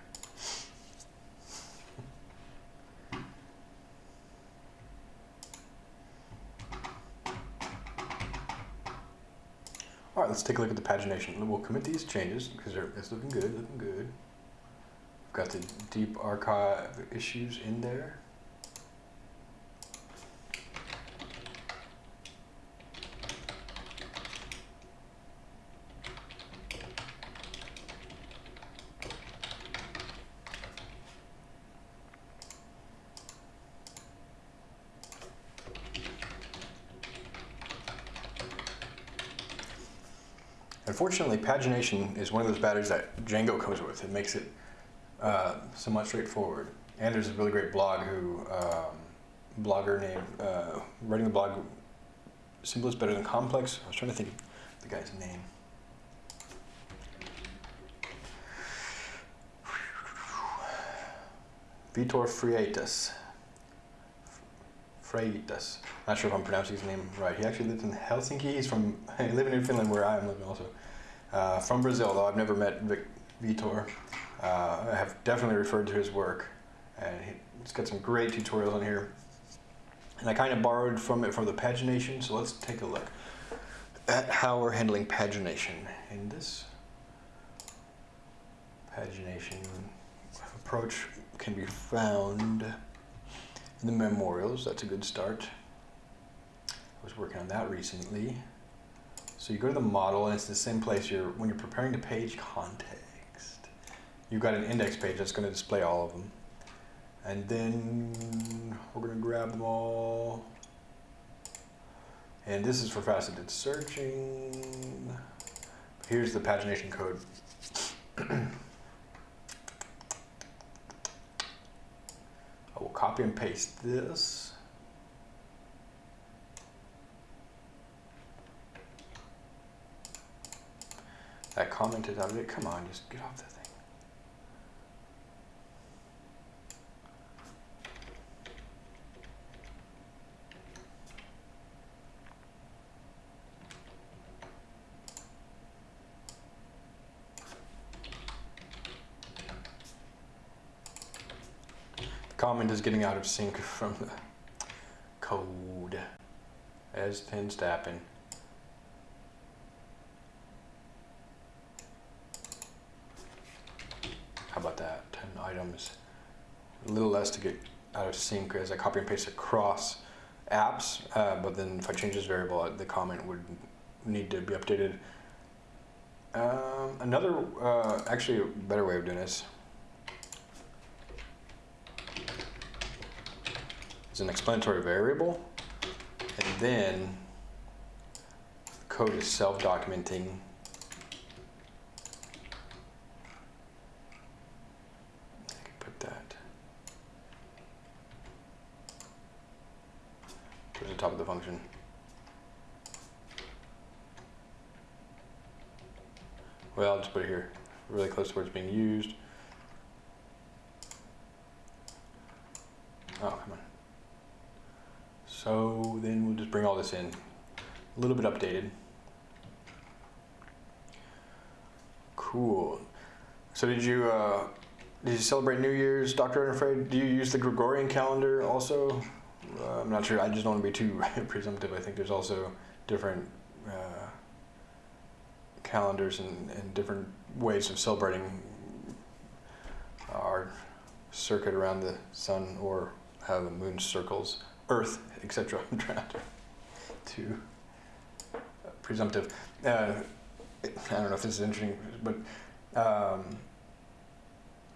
Let's take a look at the pagination. We'll commit these changes because it's looking good, looking good. We've got the deep archive issues in there. Unfortunately, pagination is one of those batteries that Django comes with. It makes it uh, somewhat straightforward. And there's a really great blog who, um, blogger named, uh, writing the blog, Simple is Better Than Complex. I was trying to think of the guy's name. Vitor Freitas. Freitas. Not sure if I'm pronouncing his name right. He actually lives in Helsinki. He's from living in Finland, where I am living also. Uh, from Brazil, though I've never met Vic, Vitor. Uh, I have definitely referred to his work, and he's got some great tutorials on here. And I kind of borrowed from it for the pagination, so let's take a look at how we're handling pagination. In this pagination approach can be found in the memorials. That's a good start. I was working on that recently. So you go to the model, and it's the same place you're when you're preparing the page context. You've got an index page that's going to display all of them. And then we're going to grab them all. And this is for faceted searching. Here's the pagination code. I will copy and paste this. That comment out of it. Come on, just get off the thing. The comment is getting out of sync from the code as tends to happen. How about that? 10 items. A little less to get out of sync as I copy and paste across apps, uh, but then if I change this variable, the comment would need to be updated. Um, another, uh, actually a better way of doing this is an explanatory variable, and then code is self-documenting put that towards the function. Well, I'll just put it here, really close to where it's being used. Oh, come on. So then we'll just bring all this in, a little bit updated. Cool. So did you uh, did you celebrate New Year's, Dr. Unafraid? Do you use the Gregorian calendar also? Uh, I'm not sure. I just don't want to be too presumptive. I think there's also different uh, calendars and, and different ways of celebrating our circuit around the sun or how the moon circles Earth, etc. I'm trying to, to uh, presumptive. Uh, I don't know if this is interesting, but um,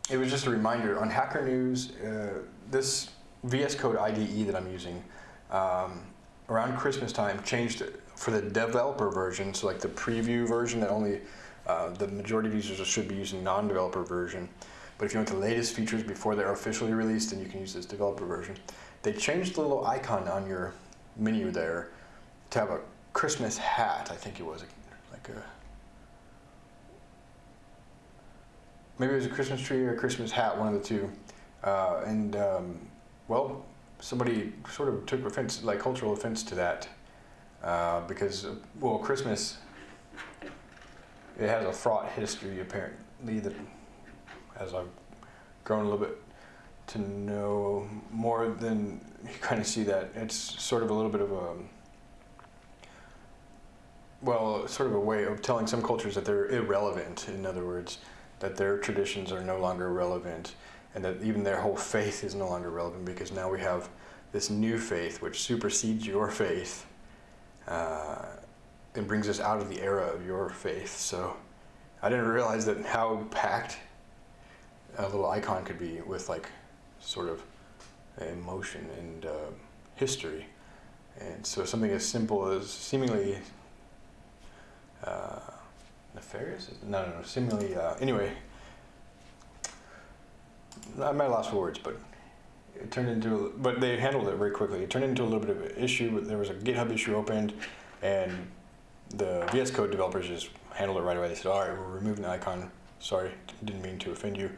it was just a reminder on Hacker News, uh, this VS Code IDE that I'm using um, around Christmas time changed for the developer version, so like the preview version that only uh, the majority of users should be using non-developer version. But if you want the latest features before they're officially released, then you can use this developer version. They changed the little icon on your menu there to have a Christmas hat, I think it was, like a maybe it was a Christmas tree or a Christmas hat, one of the two. Uh, and um, well, somebody sort of took offense, like cultural offense to that, uh, because well, Christmas it has a fraught history apparently that as I've grown a little bit to know more than you kind of see that it's sort of a little bit of a well, sort of a way of telling some cultures that they're irrelevant. In other words, that their traditions are no longer relevant and that even their whole faith is no longer relevant because now we have this new faith which supersedes your faith uh, and brings us out of the era of your faith. So I didn't realize that how packed a little icon could be with like sort of emotion and uh, history. And so something as simple as seemingly uh, nefarious? No, no, no. Seemingly, uh, anyway. I might have lost words, but it turned into. But they handled it very quickly. It turned into a little bit of an issue. but There was a GitHub issue opened, and the VS Code developers just handled it right away. They said, "All right, we're removing the icon. Sorry, didn't mean to offend you."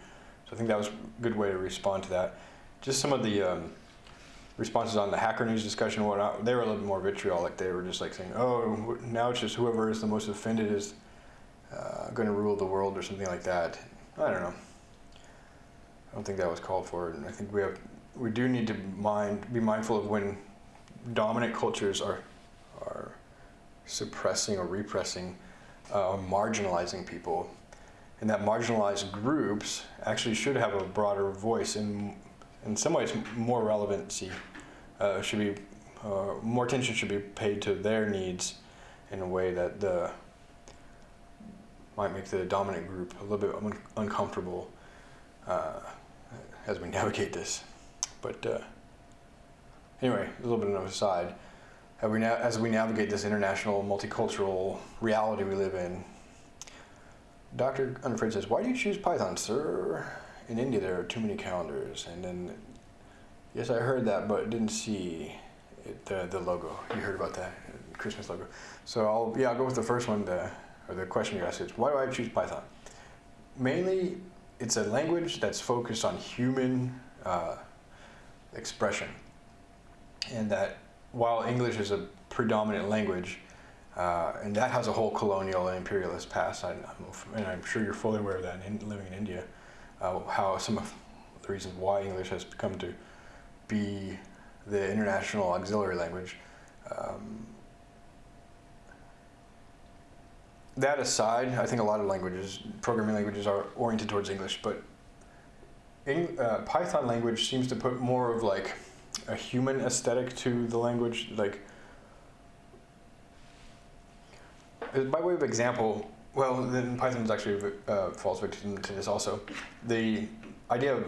So I think that was a good way to respond to that. Just some of the um, responses on the Hacker News discussion and whatnot, they were a little bit more vitriolic. They were just like saying, "Oh, now it's just whoever is the most offended is." uh, going to rule the world or something like that. I don't know. I don't think that was called for. And I think we have we do need to mind be mindful of when dominant cultures are are suppressing or repressing uh, marginalizing people, and that marginalized groups actually should have a broader voice and in some ways more relevancy uh, should be uh, more attention should be paid to their needs in a way that the might make the dominant group a little bit un uncomfortable uh, as we navigate this. But uh, anyway, a little bit of an aside. As we, as we navigate this international multicultural reality we live in, Dr. Unafraid says, why do you choose Python, sir? In India, there are too many calendars. And then, yes, I heard that, but didn't see it, the, the logo. You heard about that, Christmas logo. So I'll, yeah, I'll go with the first one, the or the question you asked is, why do I choose Python? Mainly, it's a language that's focused on human uh, expression. And that while English is a predominant language, uh, and that has a whole colonial and imperialist past, I, I'm, and I'm sure you're fully aware of that in, living in India, uh, how some of the reasons why English has come to be the international auxiliary language. Um, that aside, I think a lot of languages, programming languages, are oriented towards English, but in, uh, Python language seems to put more of like a human aesthetic to the language. Like, uh, by way of example, well, then Python is actually uh, falls victim to this also. The idea of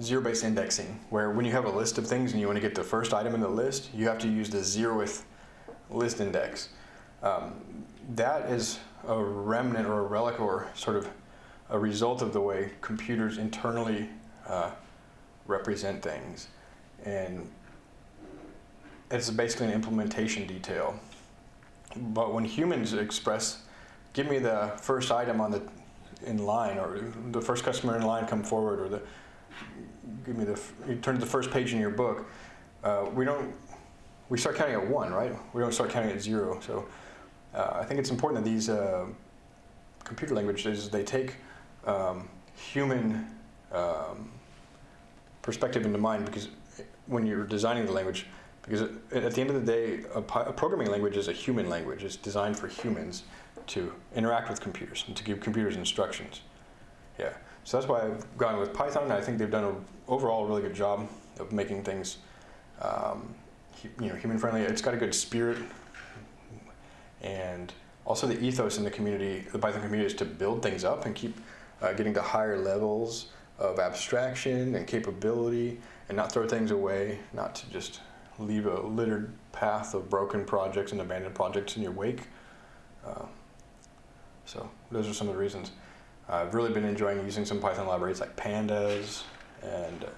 zero-based indexing, where when you have a list of things and you want to get the first item in the list, you have to use the zeroth list index. Um, that is a remnant or a relic or sort of a result of the way computers internally uh, represent things. And it's basically an implementation detail. But when humans express, give me the first item on the in line, or the first customer in line come forward, or the give me the you turn to the first page in your book. Uh, we don't we start counting at one, right? We don't start counting at zero. So uh, I think it's important that these uh, computer languages they take um, human um, perspective into mind because when you're designing the language, because at the end of the day, a, a, programming language is a human language. It's designed for humans to interact with computers and to give computers instructions. Yeah, so that's why I've gone with Python. I think they've done an overall really good job of making things, um, you know, human friendly. It's got a good spirit, and also the ethos in the community, the Python community, is to build things up and keep uh, getting to higher levels of abstraction and capability and not throw things away, not to just leave a littered path of broken projects and abandoned projects in your wake. Uh, so those are some of the reasons. I've really been enjoying using some Python libraries like Pandas and uh,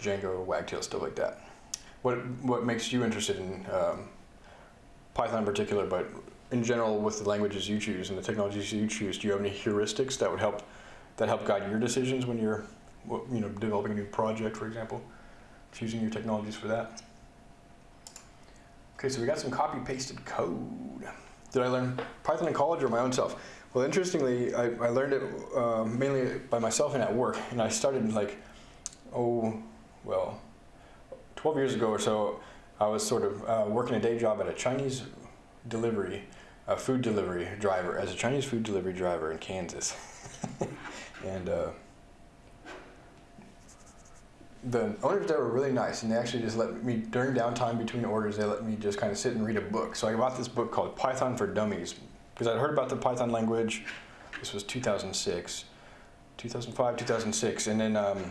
Django, Wagtail, stuff like that. What, what makes you interested in um, Python in particular, but in general with the languages you choose and the technologies you choose, do you have any heuristics that would help that help guide your decisions when you're you know developing a new project, for example, choosing your technologies for that? Okay, so we got some copy pasted code. Did I learn Python in college or my own self? Well, interestingly, I, I learned it uh, mainly by myself and at work, and I started like, oh, well, 12 years ago or so, I was sort of uh, working a day job at a Chinese delivery, a food delivery driver, as a Chinese food delivery driver in Kansas. and uh, the owners there were really nice, and they actually just let me, during downtime between orders, they let me just kind of sit and read a book. So I bought this book called Python for Dummies, because I'd heard about the Python language. This was 2006, 2005, 2006, and then um,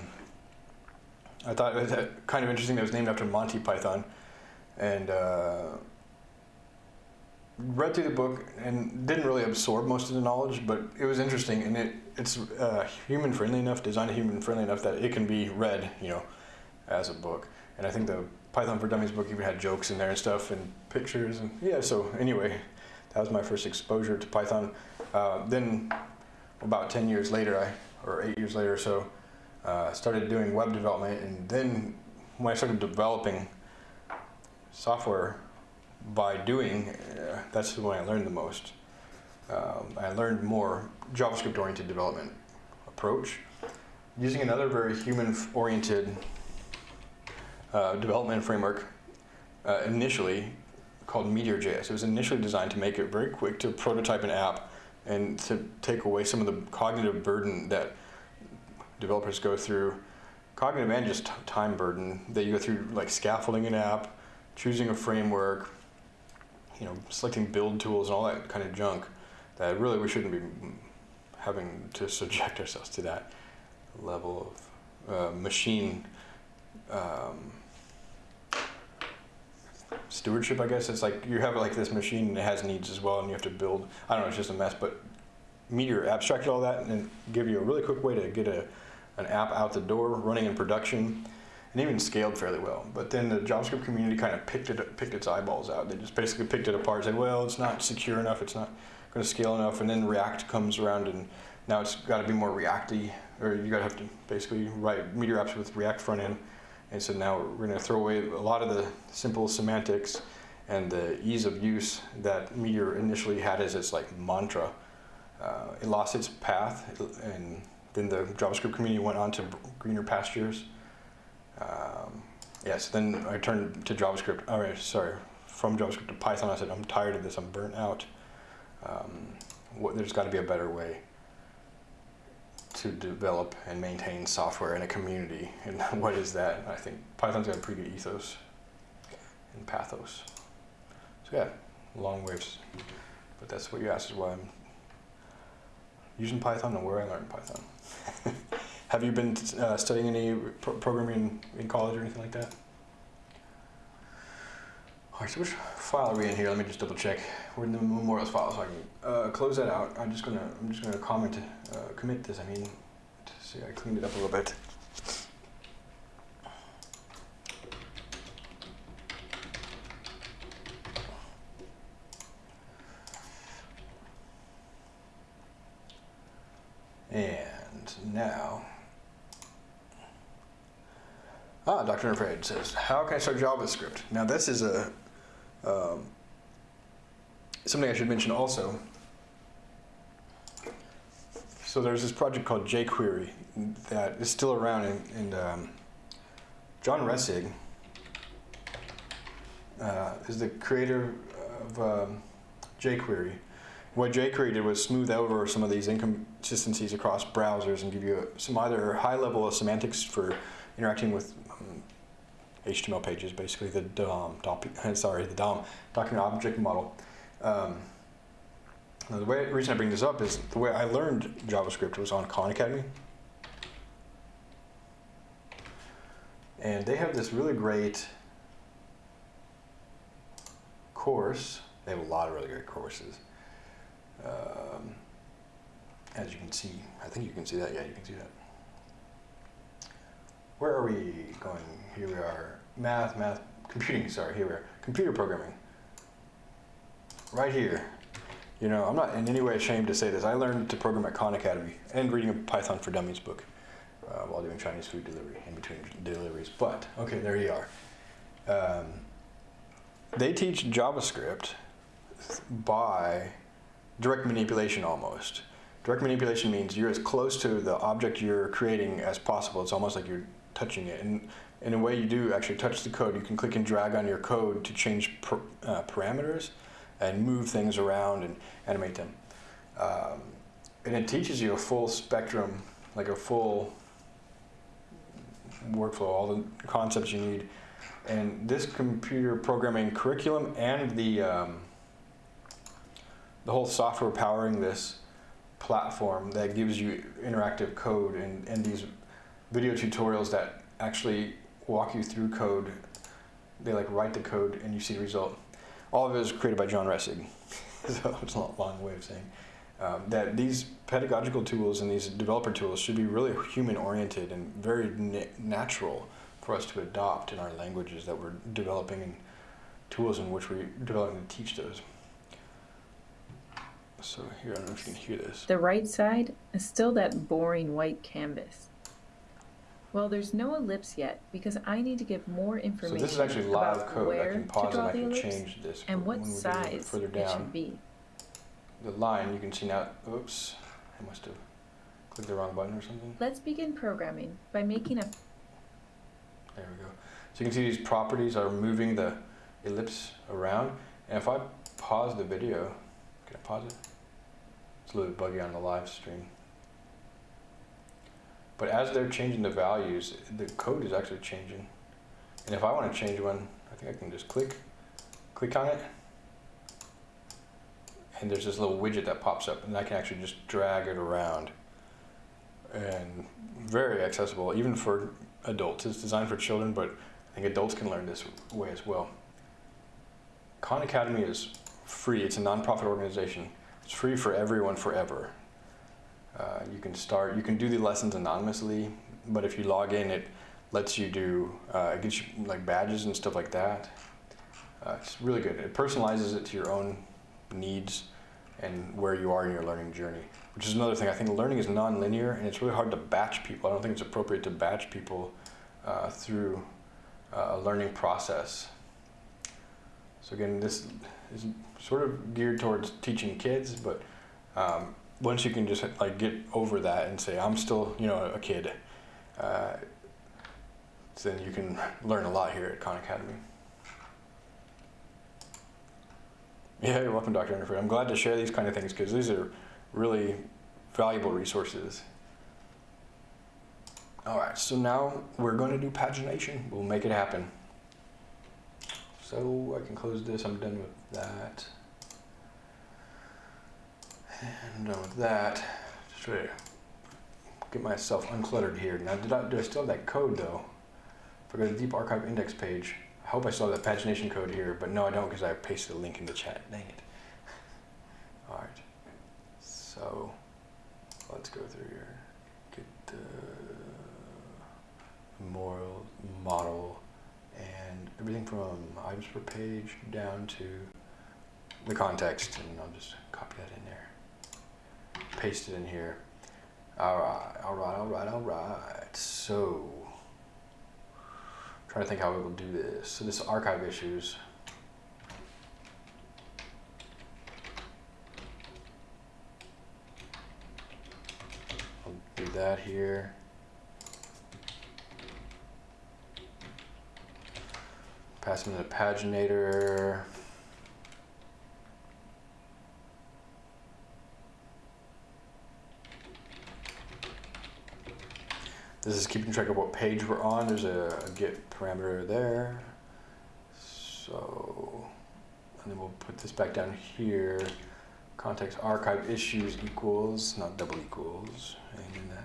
I thought it was kind of interesting that it was named after Monty Python, and uh, read through the book and didn't really absorb most of the knowledge, but it was interesting and it it's uh, human friendly enough, designed human friendly enough that it can be read, you know, as a book. And I think the Python for Dummies book even had jokes in there and stuff and pictures and yeah. So anyway, that was my first exposure to Python. Uh, then about 10 years later, I or eight years later or so, uh, started doing web development. And then when I started developing software by doing, uh, that's when I learned the most. Um, I learned more JavaScript-oriented development approach using another very human-oriented uh, development framework uh, initially called Meteor.js. It was initially designed to make it very quick to prototype an app and to take away some of the cognitive burden that developers go through, cognitive and just time burden that you go through like scaffolding an app, choosing a framework, you know, selecting build tools and all that kind of junk that really we shouldn't be having to subject ourselves to that level of uh, machine um, stewardship, I guess. It's like you have like this machine and it has needs as well and you have to build, I don't know, it's just a mess, but Meteor abstracted all that and give you a really quick way to get a, an app out the door running in production and even scaled fairly well. But then the JavaScript community kind of picked it, picked its eyeballs out. They just basically picked it apart, and said, well, it's not secure enough, it's not going to scale enough, and then React comes around and now it's got to be more Reacty, or you got to have to basically write Meteor apps with React front end. And so now we're going to throw away a lot of the simple semantics and the ease of use that Meteor initially had as its like mantra. Uh, it lost its path, and then the JavaScript community went on to greener pastures. Um, yes, then I turned to JavaScript. All right, sorry, from JavaScript to Python. I said I'm tired of this. I'm burnt out. Um, what, there's got to be a better way to develop and maintain software in a community. And what is that? I think Python's got a pretty good ethos and pathos. So yeah, long waves. But that's what you asked is why I'm using Python and where I learned Python. Have you been uh, studying any pro programming in college or anything like that? All right, so which file are we in here? Let me just double check. We're in the memorials file, so I can uh, close that out. I'm just gonna, I'm just gonna comment, uh, commit this. I mean, to see, I cleaned it up a little bit. And now, ah, Dr. Afraid says, how can I start JavaScript? Now this is a um, something I should mention also. So there's this project called jQuery that is still around, and, and um, John Resig uh, is the creator of um, jQuery. What jQuery did was smooth over some of these inconsistencies across browsers and give you some either high level of semantics for interacting with um, HTML pages, basically the DOM, DOM sorry, the DOM, document object model. Um, the way, reason I bring this up is the way I learned JavaScript was on Khan Academy. And they have this really great course. They have a lot of really great courses. Um, as you can see, I think you can see that. Yeah, you can see that. Where are we going? Here we are. Math, math, computing, sorry, here we are. Computer programming. Right here. You know, I'm not in any way ashamed to say this. I learned to program at Khan Academy and reading a Python for Dummies book uh, while doing Chinese food delivery in between deliveries. But, okay, there you are. Um, they teach JavaScript by direct manipulation almost. Direct manipulation means you're as close to the object you're creating as possible. It's almost like you're touching it. And in a way you do actually touch the code. You can click and drag on your code to change per, uh, parameters and move things around and animate them. Um, and it teaches you a full spectrum, like a full workflow, all the concepts you need. And this computer programming curriculum and the, um, the whole software powering this platform that gives you interactive code and, and these video tutorials that actually walk you through code. They like write the code and you see the result. All of it is created by John Resig. so it's a long way of saying um, that these pedagogical tools and these developer tools should be really human oriented and very na natural for us to adopt in our languages that we're developing and tools in which we're developing to teach those. So here, I don't know if you can hear this. The right side is still that boring white canvas. Well, there's no ellipse yet because I need to give more So information this is actually live code. I can pause and I the can change this. and what when we get a little size further it down, should be. the line, you can see now, oops, I must have clicked the wrong button or something. Let's begin programming by making a There we go. So you can see these properties are moving the ellipse around. And if I pause the video, can I pause it? It's a little bit buggy on the live stream. But as they're changing the values, the code is actually changing. And if I want to change one, I think I can just click, click on it. And there's this little widget that pops up and I can actually just drag it around. And very accessible, even for adults. It's designed for children, but I think adults can learn this way as well. Khan Academy is free. It's a nonprofit organization. It's free for everyone forever. Uh, you can start, you can do the lessons anonymously, but if you log in, it lets you do, uh, it gives you like badges and stuff like that. Uh, it's really good. It personalizes it to your own needs and where you are in your learning journey, which is another thing. I think learning is non-linear and it's really hard to batch people. I don't think it's appropriate to batch people uh, through uh, a learning process. So again, this is sort of geared towards teaching kids, but um, once you can just like get over that and say, I'm still, you know, a kid, uh, then you can learn a lot here at Khan Academy. Yeah, you're welcome, Dr. Unafraid. I'm glad to share these kind of things because these are really valuable resources. All right, so now we're going to do pagination. We'll make it happen. So I can close this. I'm done with that. And done with that. Just try to get myself uncluttered here. Now, did I, do I still have that code though? If I go to the Deep Archive Index page, I hope I still have that pagination code here, but no, I don't because I pasted a link in the chat. Dang it. All right. So let's go through here. Get the memorial model and everything from items per page down to the context, and I'll just copy that in there. Paste it in here. All right, all right, all right, all right. So, trying to think how we will do this. So this archive issues. I'll do that here. Pass them the paginator. This is keeping track of what page we're on. There's a, a get parameter there. So, and then we'll put this back down here. Context archive issues equals, not double equals. And then that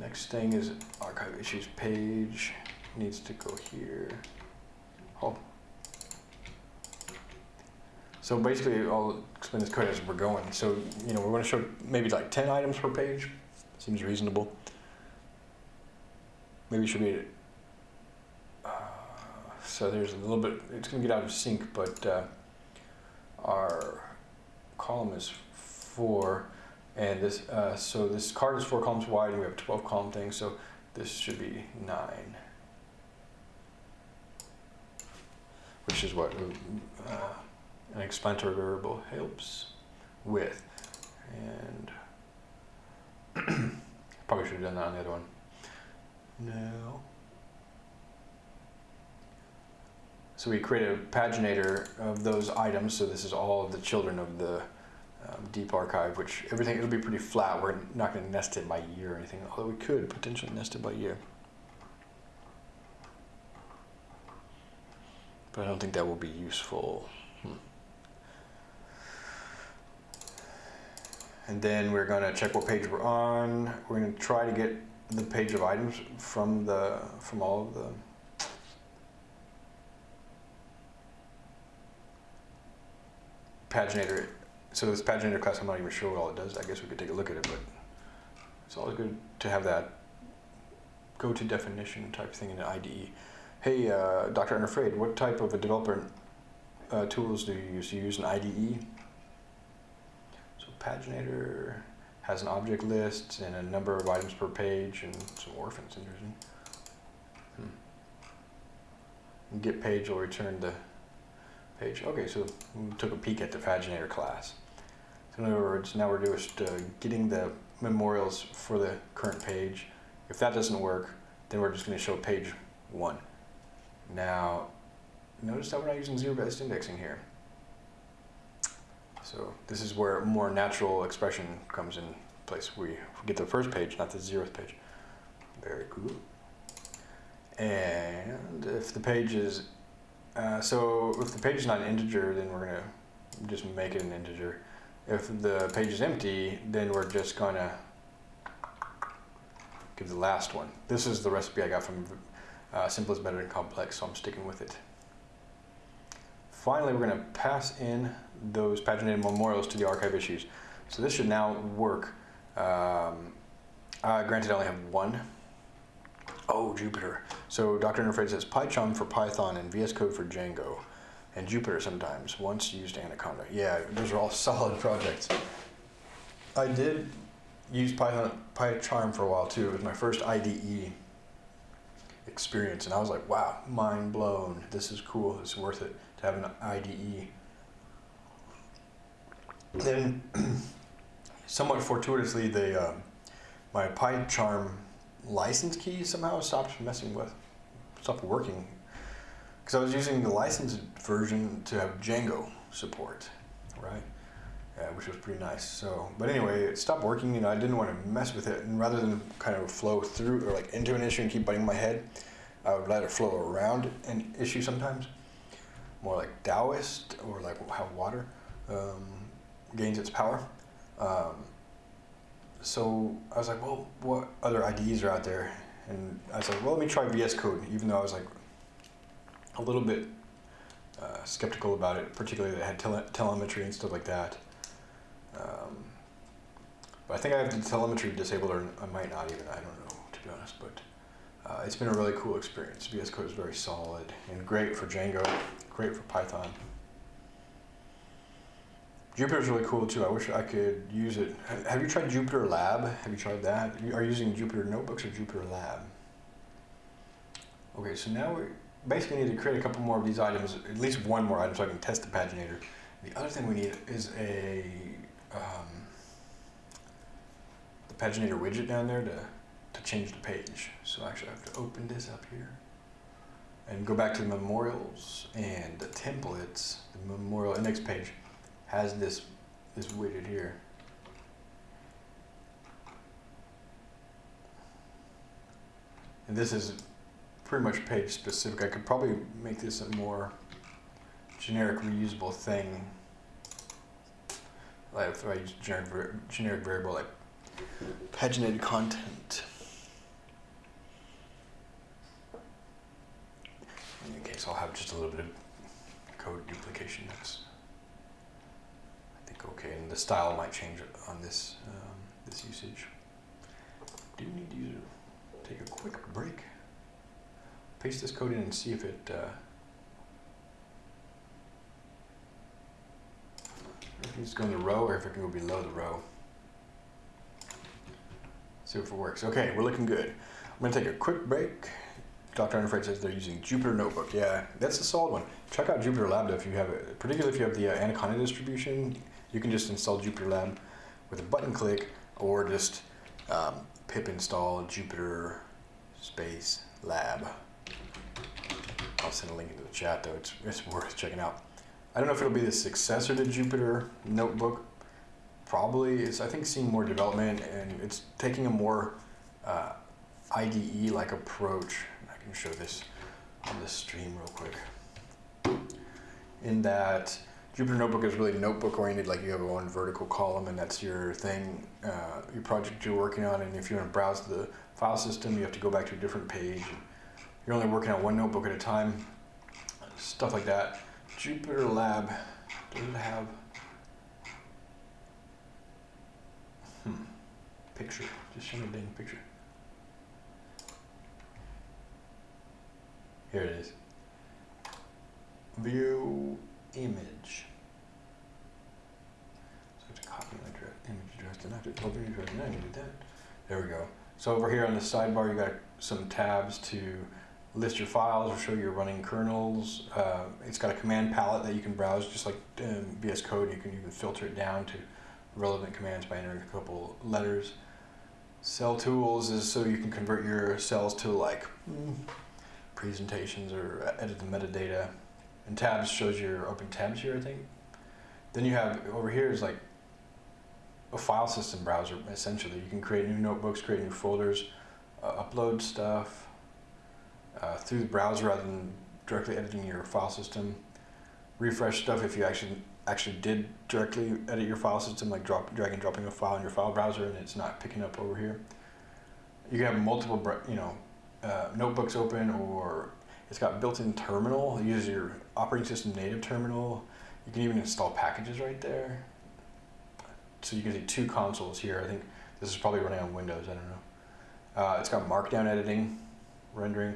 next thing is archive issues page needs to go here. Oh. So basically, I'll explain this code as we're going. So, you know, we're going to show maybe like 10 items per page. Seems reasonable. Maybe should be. Uh, so there's a little bit, it's going to get out of sync, but uh, our column is four. And this, uh, so this card is four columns wide, and we have 12 column things, so this should be nine. which is what uh, an explanatory variable helps with. And probably should have done that on the other one. No. So we create a paginator of those items. So this is all of the children of the um, deep archive, which everything, it'll be pretty flat. We're not going to nest it by year or anything, although we could potentially nest it by year. but I don't think that will be useful. Hmm. And then we're going to check what page we're on. We're going to try to get the page of items from the from all of the paginator. So this paginator class, I'm not even sure what all it does. I guess we could take a look at it, but it's always good to have that go to definition type thing in the IDE. Hey, uh, Dr. Unafraid, what type of a developer uh, tools do you use? Do you use an IDE? So Paginator has an object list and a number of items per page and some orphans, interesting. Hmm. Get page will return the page. Okay, so we took a peek at the Paginator class. So in other words, now we're just uh, getting the memorials for the current page. If that doesn't work, then we're just going to show page one. Now, notice that we're not using zero-based indexing here. So this is where more natural expression comes in place. We get the first page, not the zeroth page. Very cool. And if the page is, uh, so if the page is not an integer, then we're gonna just make it an integer. If the page is empty, then we're just gonna give the last one. This is the recipe I got from uh, simple is better than complex, so I'm sticking with it. Finally, we're going to pass in those paginated memorials to the archive issues. So this should now work. Um, uh, granted, I only have one. Oh, Jupyter. So Dr. Interface says PyCharm for Python and VS Code for Django. And Jupyter sometimes, once used Anaconda. Yeah, those are all solid projects. I did use Python, PyCharm for a while too. It was my first IDE experience, and I was like, wow, mind blown. This is cool. It's worth it to have an IDE. Then, somewhat fortuitously, the uh, my PyCharm license key somehow stopped messing with. stopped working because I was using the licensed version to have Django support, right? Yeah, which was pretty nice. So, but anyway, it stopped working. Know, I didn't want to mess with it, and rather than kind of flow through or like into an issue and keep butting my head, I would let it flow around an issue sometimes, more like Taoist or like how water um, gains its power. Um, so I was like, well, what other IDEs are out there? And I was like, well, let me try VS Code, even though I was like a little bit uh, skeptical about it, particularly that it had tele- telemetry and stuff like that. Um, but I think I have the telemetry disabled, or I might not even. I don't know, to be honest. But uh, it's been a really cool experience. VS Code is very solid and great for Django, great for Python. Jupyter is really cool too. I wish I could use it. Have you tried Jupyter Lab? Have you tried that? You are you using Jupyter Notebooks or Jupyter Lab? Okay, so now we basically need to create a couple more of these items, at least one more item so I can test the paginator. The other thing we need is a um, the paginator widget down there to, to change the page. So actually I have to open this up here and go back to the memorials and the templates. The memorial index page has this this widget here. And this is pretty much page specific. I could probably make this a more generic reusable thing. Like if I use generic, generic variable like paginated content. In case, I'll have just a little bit of code duplication. Think okay, and the style might change on this um, this usage. Do need to take a quick break. Paste this code in and see if it. Uh, if it needs to the row or if it can go below the row. See if it works. Okay, we're looking good. I'm gonna take a quick break. Dr. Unafraid says they're using Jupyter Notebook. Yeah, that's a solid one. Check out Jupyter Lab though if you have it, particularly if you have the uh, Anaconda distribution. You can just install Jupyter Lab with a button click or just um, pip install Jupyter space lab. I'll send a link into the chat though. It's, it's worth checking out. I don't know if it'll be the successor to Jupyter Notebook. Probably. It's I think seeing more development and it's taking a more uh, IDE-like approach. I can show this on the stream real quick. In that Jupyter Notebook is really notebook oriented, like you have one vertical column and that's your thing, uh, your project you're working on. And if you want to browse the file system, you have to go back to a different page. You're only working on one notebook at a time, stuff like that. Jupyter Lab, does it have hmm, picture? Just show me a dang picture. Here it is. View image. So I have to copy my image address. Did I do oh, image address? No, I did that. There we go. So over here on the sidebar, you got some tabs to list your files or show your running kernels. Uh, it's got a command palette that you can browse, just like um, VS Code. You can even filter it down to relevant commands by entering a couple letters. Cell tools is so you can convert your cells to like mm, presentations or edit the metadata. And tabs shows your open tabs here, I think. Then you have over here is like a file system browser essentially. You can create new notebooks, create new folders, uh, upload stuff uh, through the browser rather than directly editing your file system. Refresh stuff if you actually actually did directly edit your file system, like drop, drag and dropping a file in your file browser and it's not picking up over here. You can have multiple, you know, uh, notebooks open or it's got built-in terminal. It uses your operating system native terminal. You can even install packages right there. So you can see two consoles here. I think this is probably running on Windows. I don't know. Uh, it's got Markdown editing, rendering.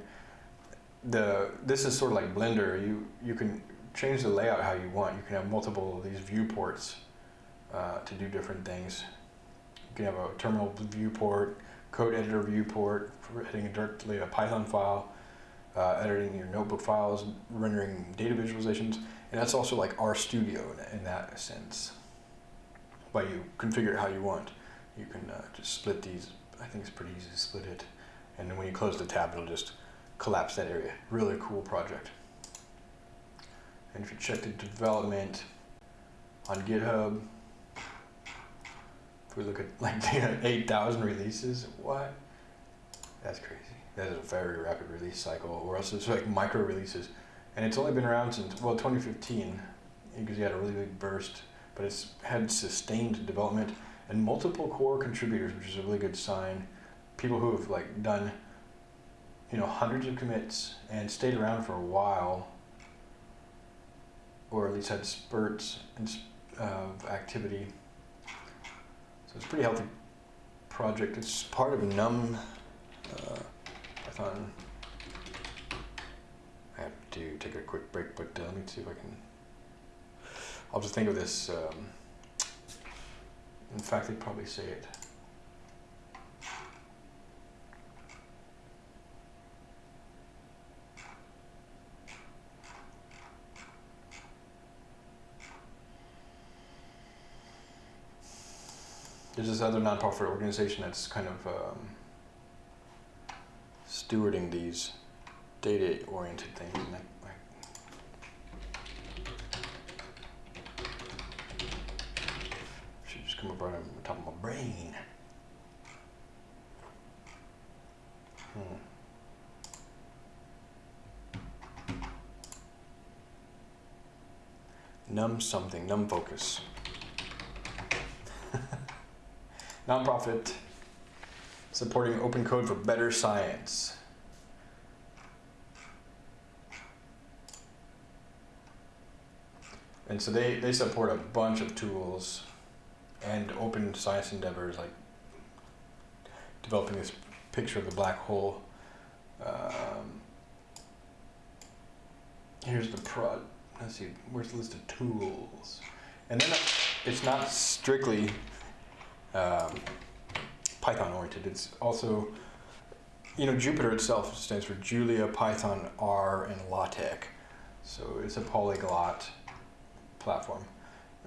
The this is sort of like Blender. You you can change the layout how you want. You can have multiple of these viewports uh, to do different things. You can have a terminal viewport, code editor viewport for editing directly a Python file, uh, editing your notebook files, rendering data visualizations, and that's also like RStudio in, in that sense. But you configure it how you want. You can uh, just split these. I think it's pretty easy to split it, and then when you close the tab, it'll just collapse that area. Really cool project. And if you check the development on GitHub, if we look at like the 8,000 releases, what? That's crazy. That is a very rapid release cycle, or else it's like micro releases. And it's only been around since, well, 2015, because you had a really big burst, but it's had sustained development and multiple core contributors, which is a really good sign. People who have like done, you know, hundreds of commits and stayed around for a while, or at least had spurts of activity. So it's a pretty healthy project. It's part of Num uh, I have to take a quick break, but uh, let me see if I can. I'll just think of this. Um, in fact, they'd probably say it. There's this other nonprofit organization that's kind of um, stewarding these data-oriented things. Should just come up right on top of my brain. Hmm. Num something, NumFOCUS. Nonprofit supporting open code for better science. And so they, they support a bunch of tools and open science endeavors like developing this picture of the black hole. Um, here's the prod. Let's see, where's the list of tools? And then it's not strictly um, Python oriented. It's also, you know, Jupyter itself stands for Julia, Python, R, and LaTeX. So it's a polyglot platform.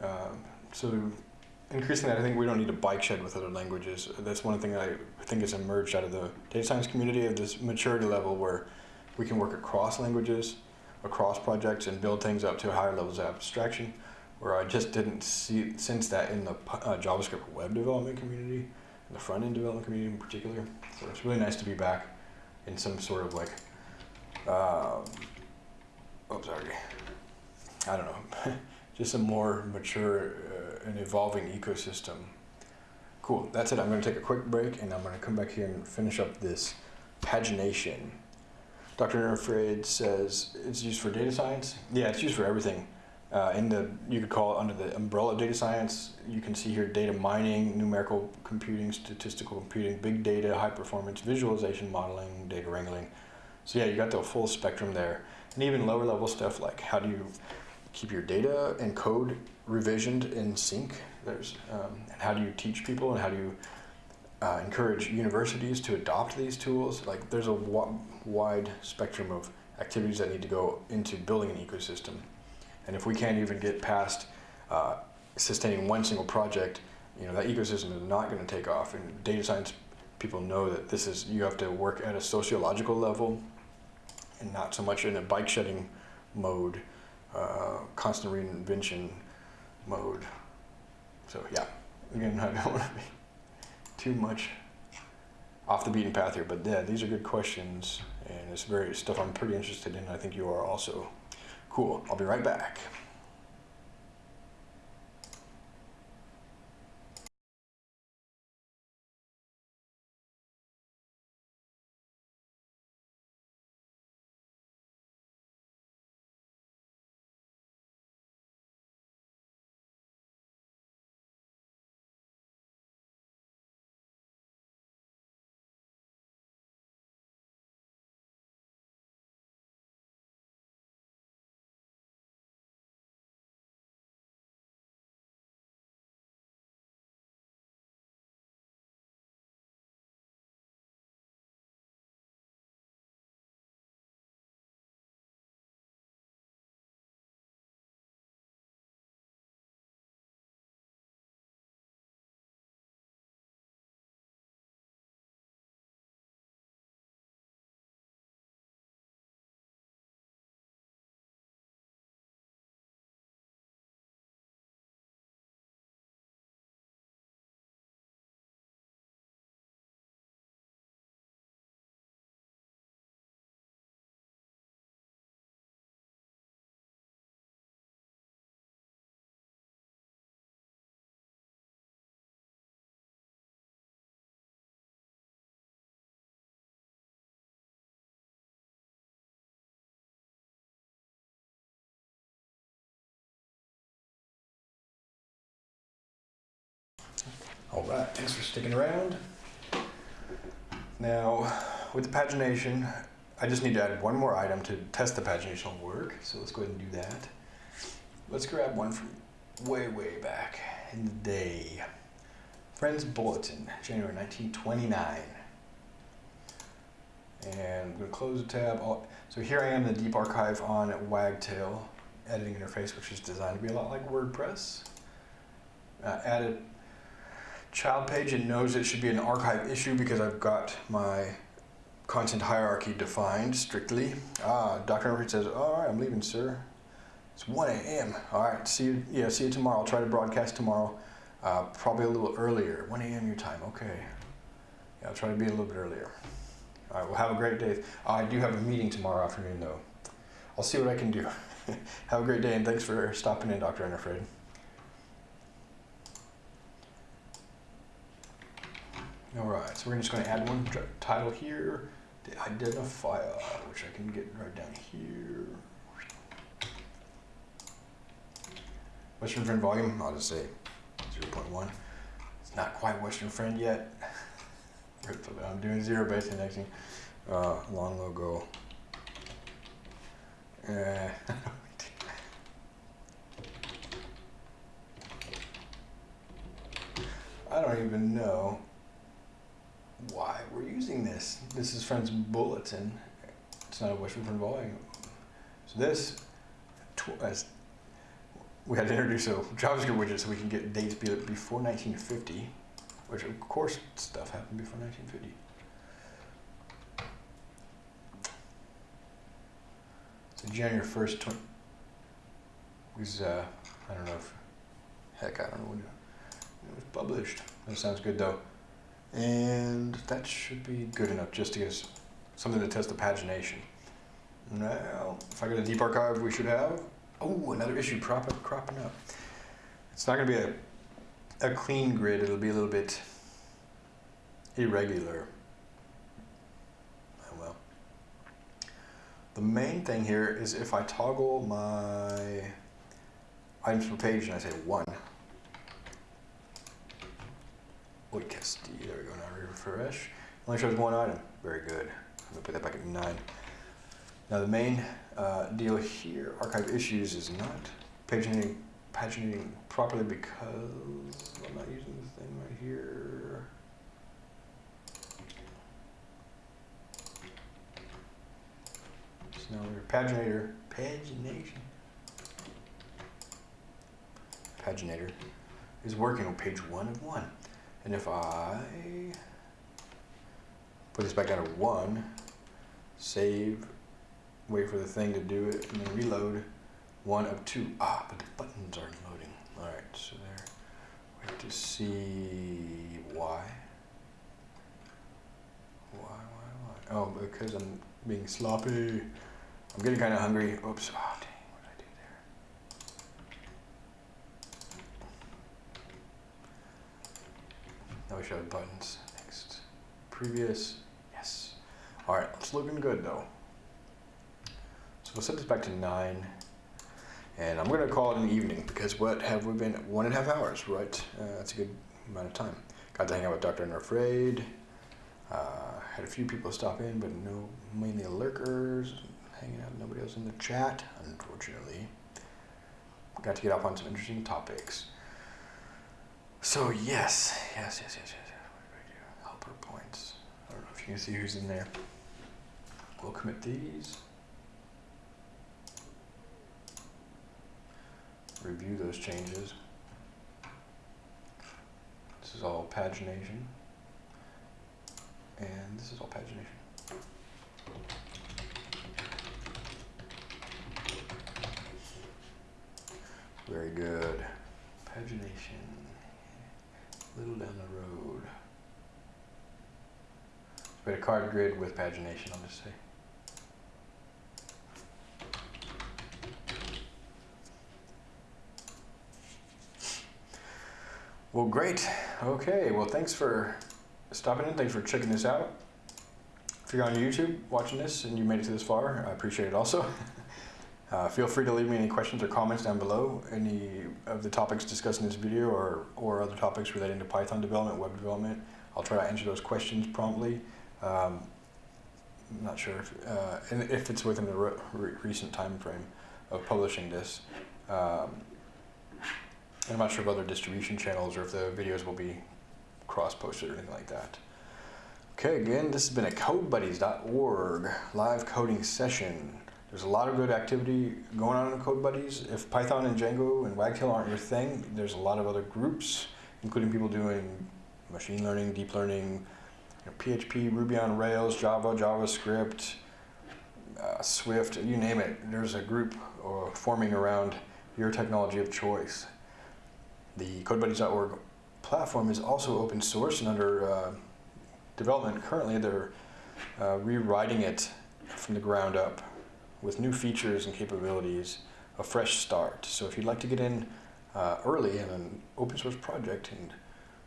Um, so increasingly, I think we don't need a bike shed with other languages. That's one thing I think has emerged out of the data science community of this maturity level where we can work across languages, across projects, and build things up to higher levels of abstraction. Where I just didn't see sense that in the uh, JavaScript web development community, the front end development community in particular. So it's really nice to be back in some sort of like, um, oh sorry, I don't know, just a more mature uh, and evolving ecosystem. Cool, that's it. I'm going to take a quick break and I'm going to come back here and finish up this pagination. Dr. Unafraid says it's used for data science. Yeah, it's used for everything. Uh, in the, you could call it under the umbrella of data science, you can see here data mining, numerical computing, statistical computing, big data, high performance, visualization, modeling, data wrangling. So yeah, you got the full spectrum there. And even lower level stuff like how do you keep your data and code revisioned in sync? There's, um, and how do you teach people and how do you uh, encourage universities to adopt these tools? Like there's a wide spectrum of activities that need to go into building an ecosystem. And if we can't even get past uh, sustaining one single project, you know, that ecosystem is not going to take off. And data science people know that this is, you have to work at a sociological level and not so much in a bike shedding mode, uh, constant reinvention mode. So yeah, again, I don't want to be too much off the beaten path here, but yeah, these are good questions and it's very stuff I'm pretty interested in. I think you are also. Cool. I'll be right back. All right, thanks for sticking around. Now, with the pagination, I just need to add one more item to test the pagination will work. So let's go ahead and do that. Let's grab one from way, way back in the day. Friends Bulletin, January 1929. And I'm to close the tab. So here I am in the deep archive on Wagtail editing interface, which is designed to be a lot like WordPress. Uh, added child page, it knows it should be an archive issue because I've got my content hierarchy defined strictly. Ah, Dr. Murphy says, all right, I'm leaving, sir. It's 1 a.m. All right, see you, yeah, see you tomorrow. I'll try to broadcast tomorrow, uh, probably a little earlier. 1 a.m. your time, okay. Yeah, I'll try to be a little bit earlier. All right, well, have a great day. I do have a meeting tomorrow afternoon, though. I'll see what I can do. have a great day, and thanks for stopping in, Dr. Unafraid. All right, so we're just going to add one title here, the identifier, which I can get right down here. Western Friend volume, I'll just say 0.1. It's not quite Western Friend yet. I'm doing zero base indexing. Uh, long logo. Uh, I don't even know why we're using this. This is Friends Bulletin. It's not a Friend volume. So this, as we had to introduce a JavaScript widget so we can get dates before 1950, which of course stuff happened before 1950. So January 1st, tw- was, uh, I don't know if, heck, I don't know when it was published. That sounds good though. And that should be good enough just to get us something to test the pagination. Now, if I go to deep archive, we should have, oh, another issue cropping, cropping up. It's not gonna be a, a clean grid, it'll be a little bit irregular. Oh well. The main thing here is if I toggle my items per page and I say one, Wait, Casti, there we go, now refresh. Only shows one item, very good. I'm gonna put that back at nine. Now the main uh, deal here, archive issues is not paginating, paginating properly because I'm not using the thing right here. So now we're paginator, pagination. Paginator is working on page one of one. And if I put this back down to one, save, wait for the thing to do it, and then reload, one of two. Ah, but the buttons aren't loading. All right, so there. Wait to see why. Why, why, why? Oh, because I'm being sloppy. I'm getting kind of hungry. Oops. Oh, dang, what did I do there? Should have buttons. Next. Previous. Yes. All right, it's looking good though. So we'll set this back to nine. And I'm gonna call it an evening because what have we been, one and a half hours, right? Uh, that's a good amount of time. Got to hang out with Dr. Unafraid. Uh, had a few people stop in, but no, mainly lurkers, hanging out, nobody else in the chat, unfortunately. Got to get off on some interesting topics. So yes, yes, yes, yes, yes. yes. Helper points. I don't know if you can see who's in there. We'll commit these. Review those changes. This is all pagination. And this is all pagination. Very good. Pagination. Little down the road. Had a card grid with pagination, I'll just say. Well, great. Okay, well, thanks for stopping in. Thanks for checking this out. If you're on YouTube watching this and you made it to this far, I appreciate it also. Uh, feel free to leave me any questions or comments down below, any of the topics discussed in this video or, or other topics relating to Python development, web development. I'll try to answer those questions promptly. Um, I'm not sure if, uh, and if it's within the re- re- recent time frame of publishing this. Um, I'm not sure of other distribution channels or if the videos will be cross-posted or anything like that. Okay, again, this has been a CodeBuddies.org live coding session. There's a lot of good activity going on in CodeBuddies. If Python and Django and Wagtail aren't your thing, there's a lot of other groups, including people doing machine learning, deep learning, you know, PHP, Ruby on Rails, Java, JavaScript, uh, Swift, you name it. There's a group uh, forming around your technology of choice. The CodeBuddies.org platform is also open source and under uh, development. Currently, they're uh, rewriting it from the ground up with new features and capabilities, a fresh start. So if you'd like to get in uh, early in an open source project and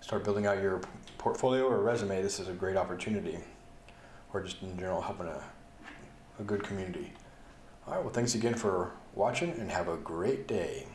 start building out your portfolio or resume, this is a great opportunity. Or just in general, helping a, a good community. All right, well, thanks again for watching and have a great day.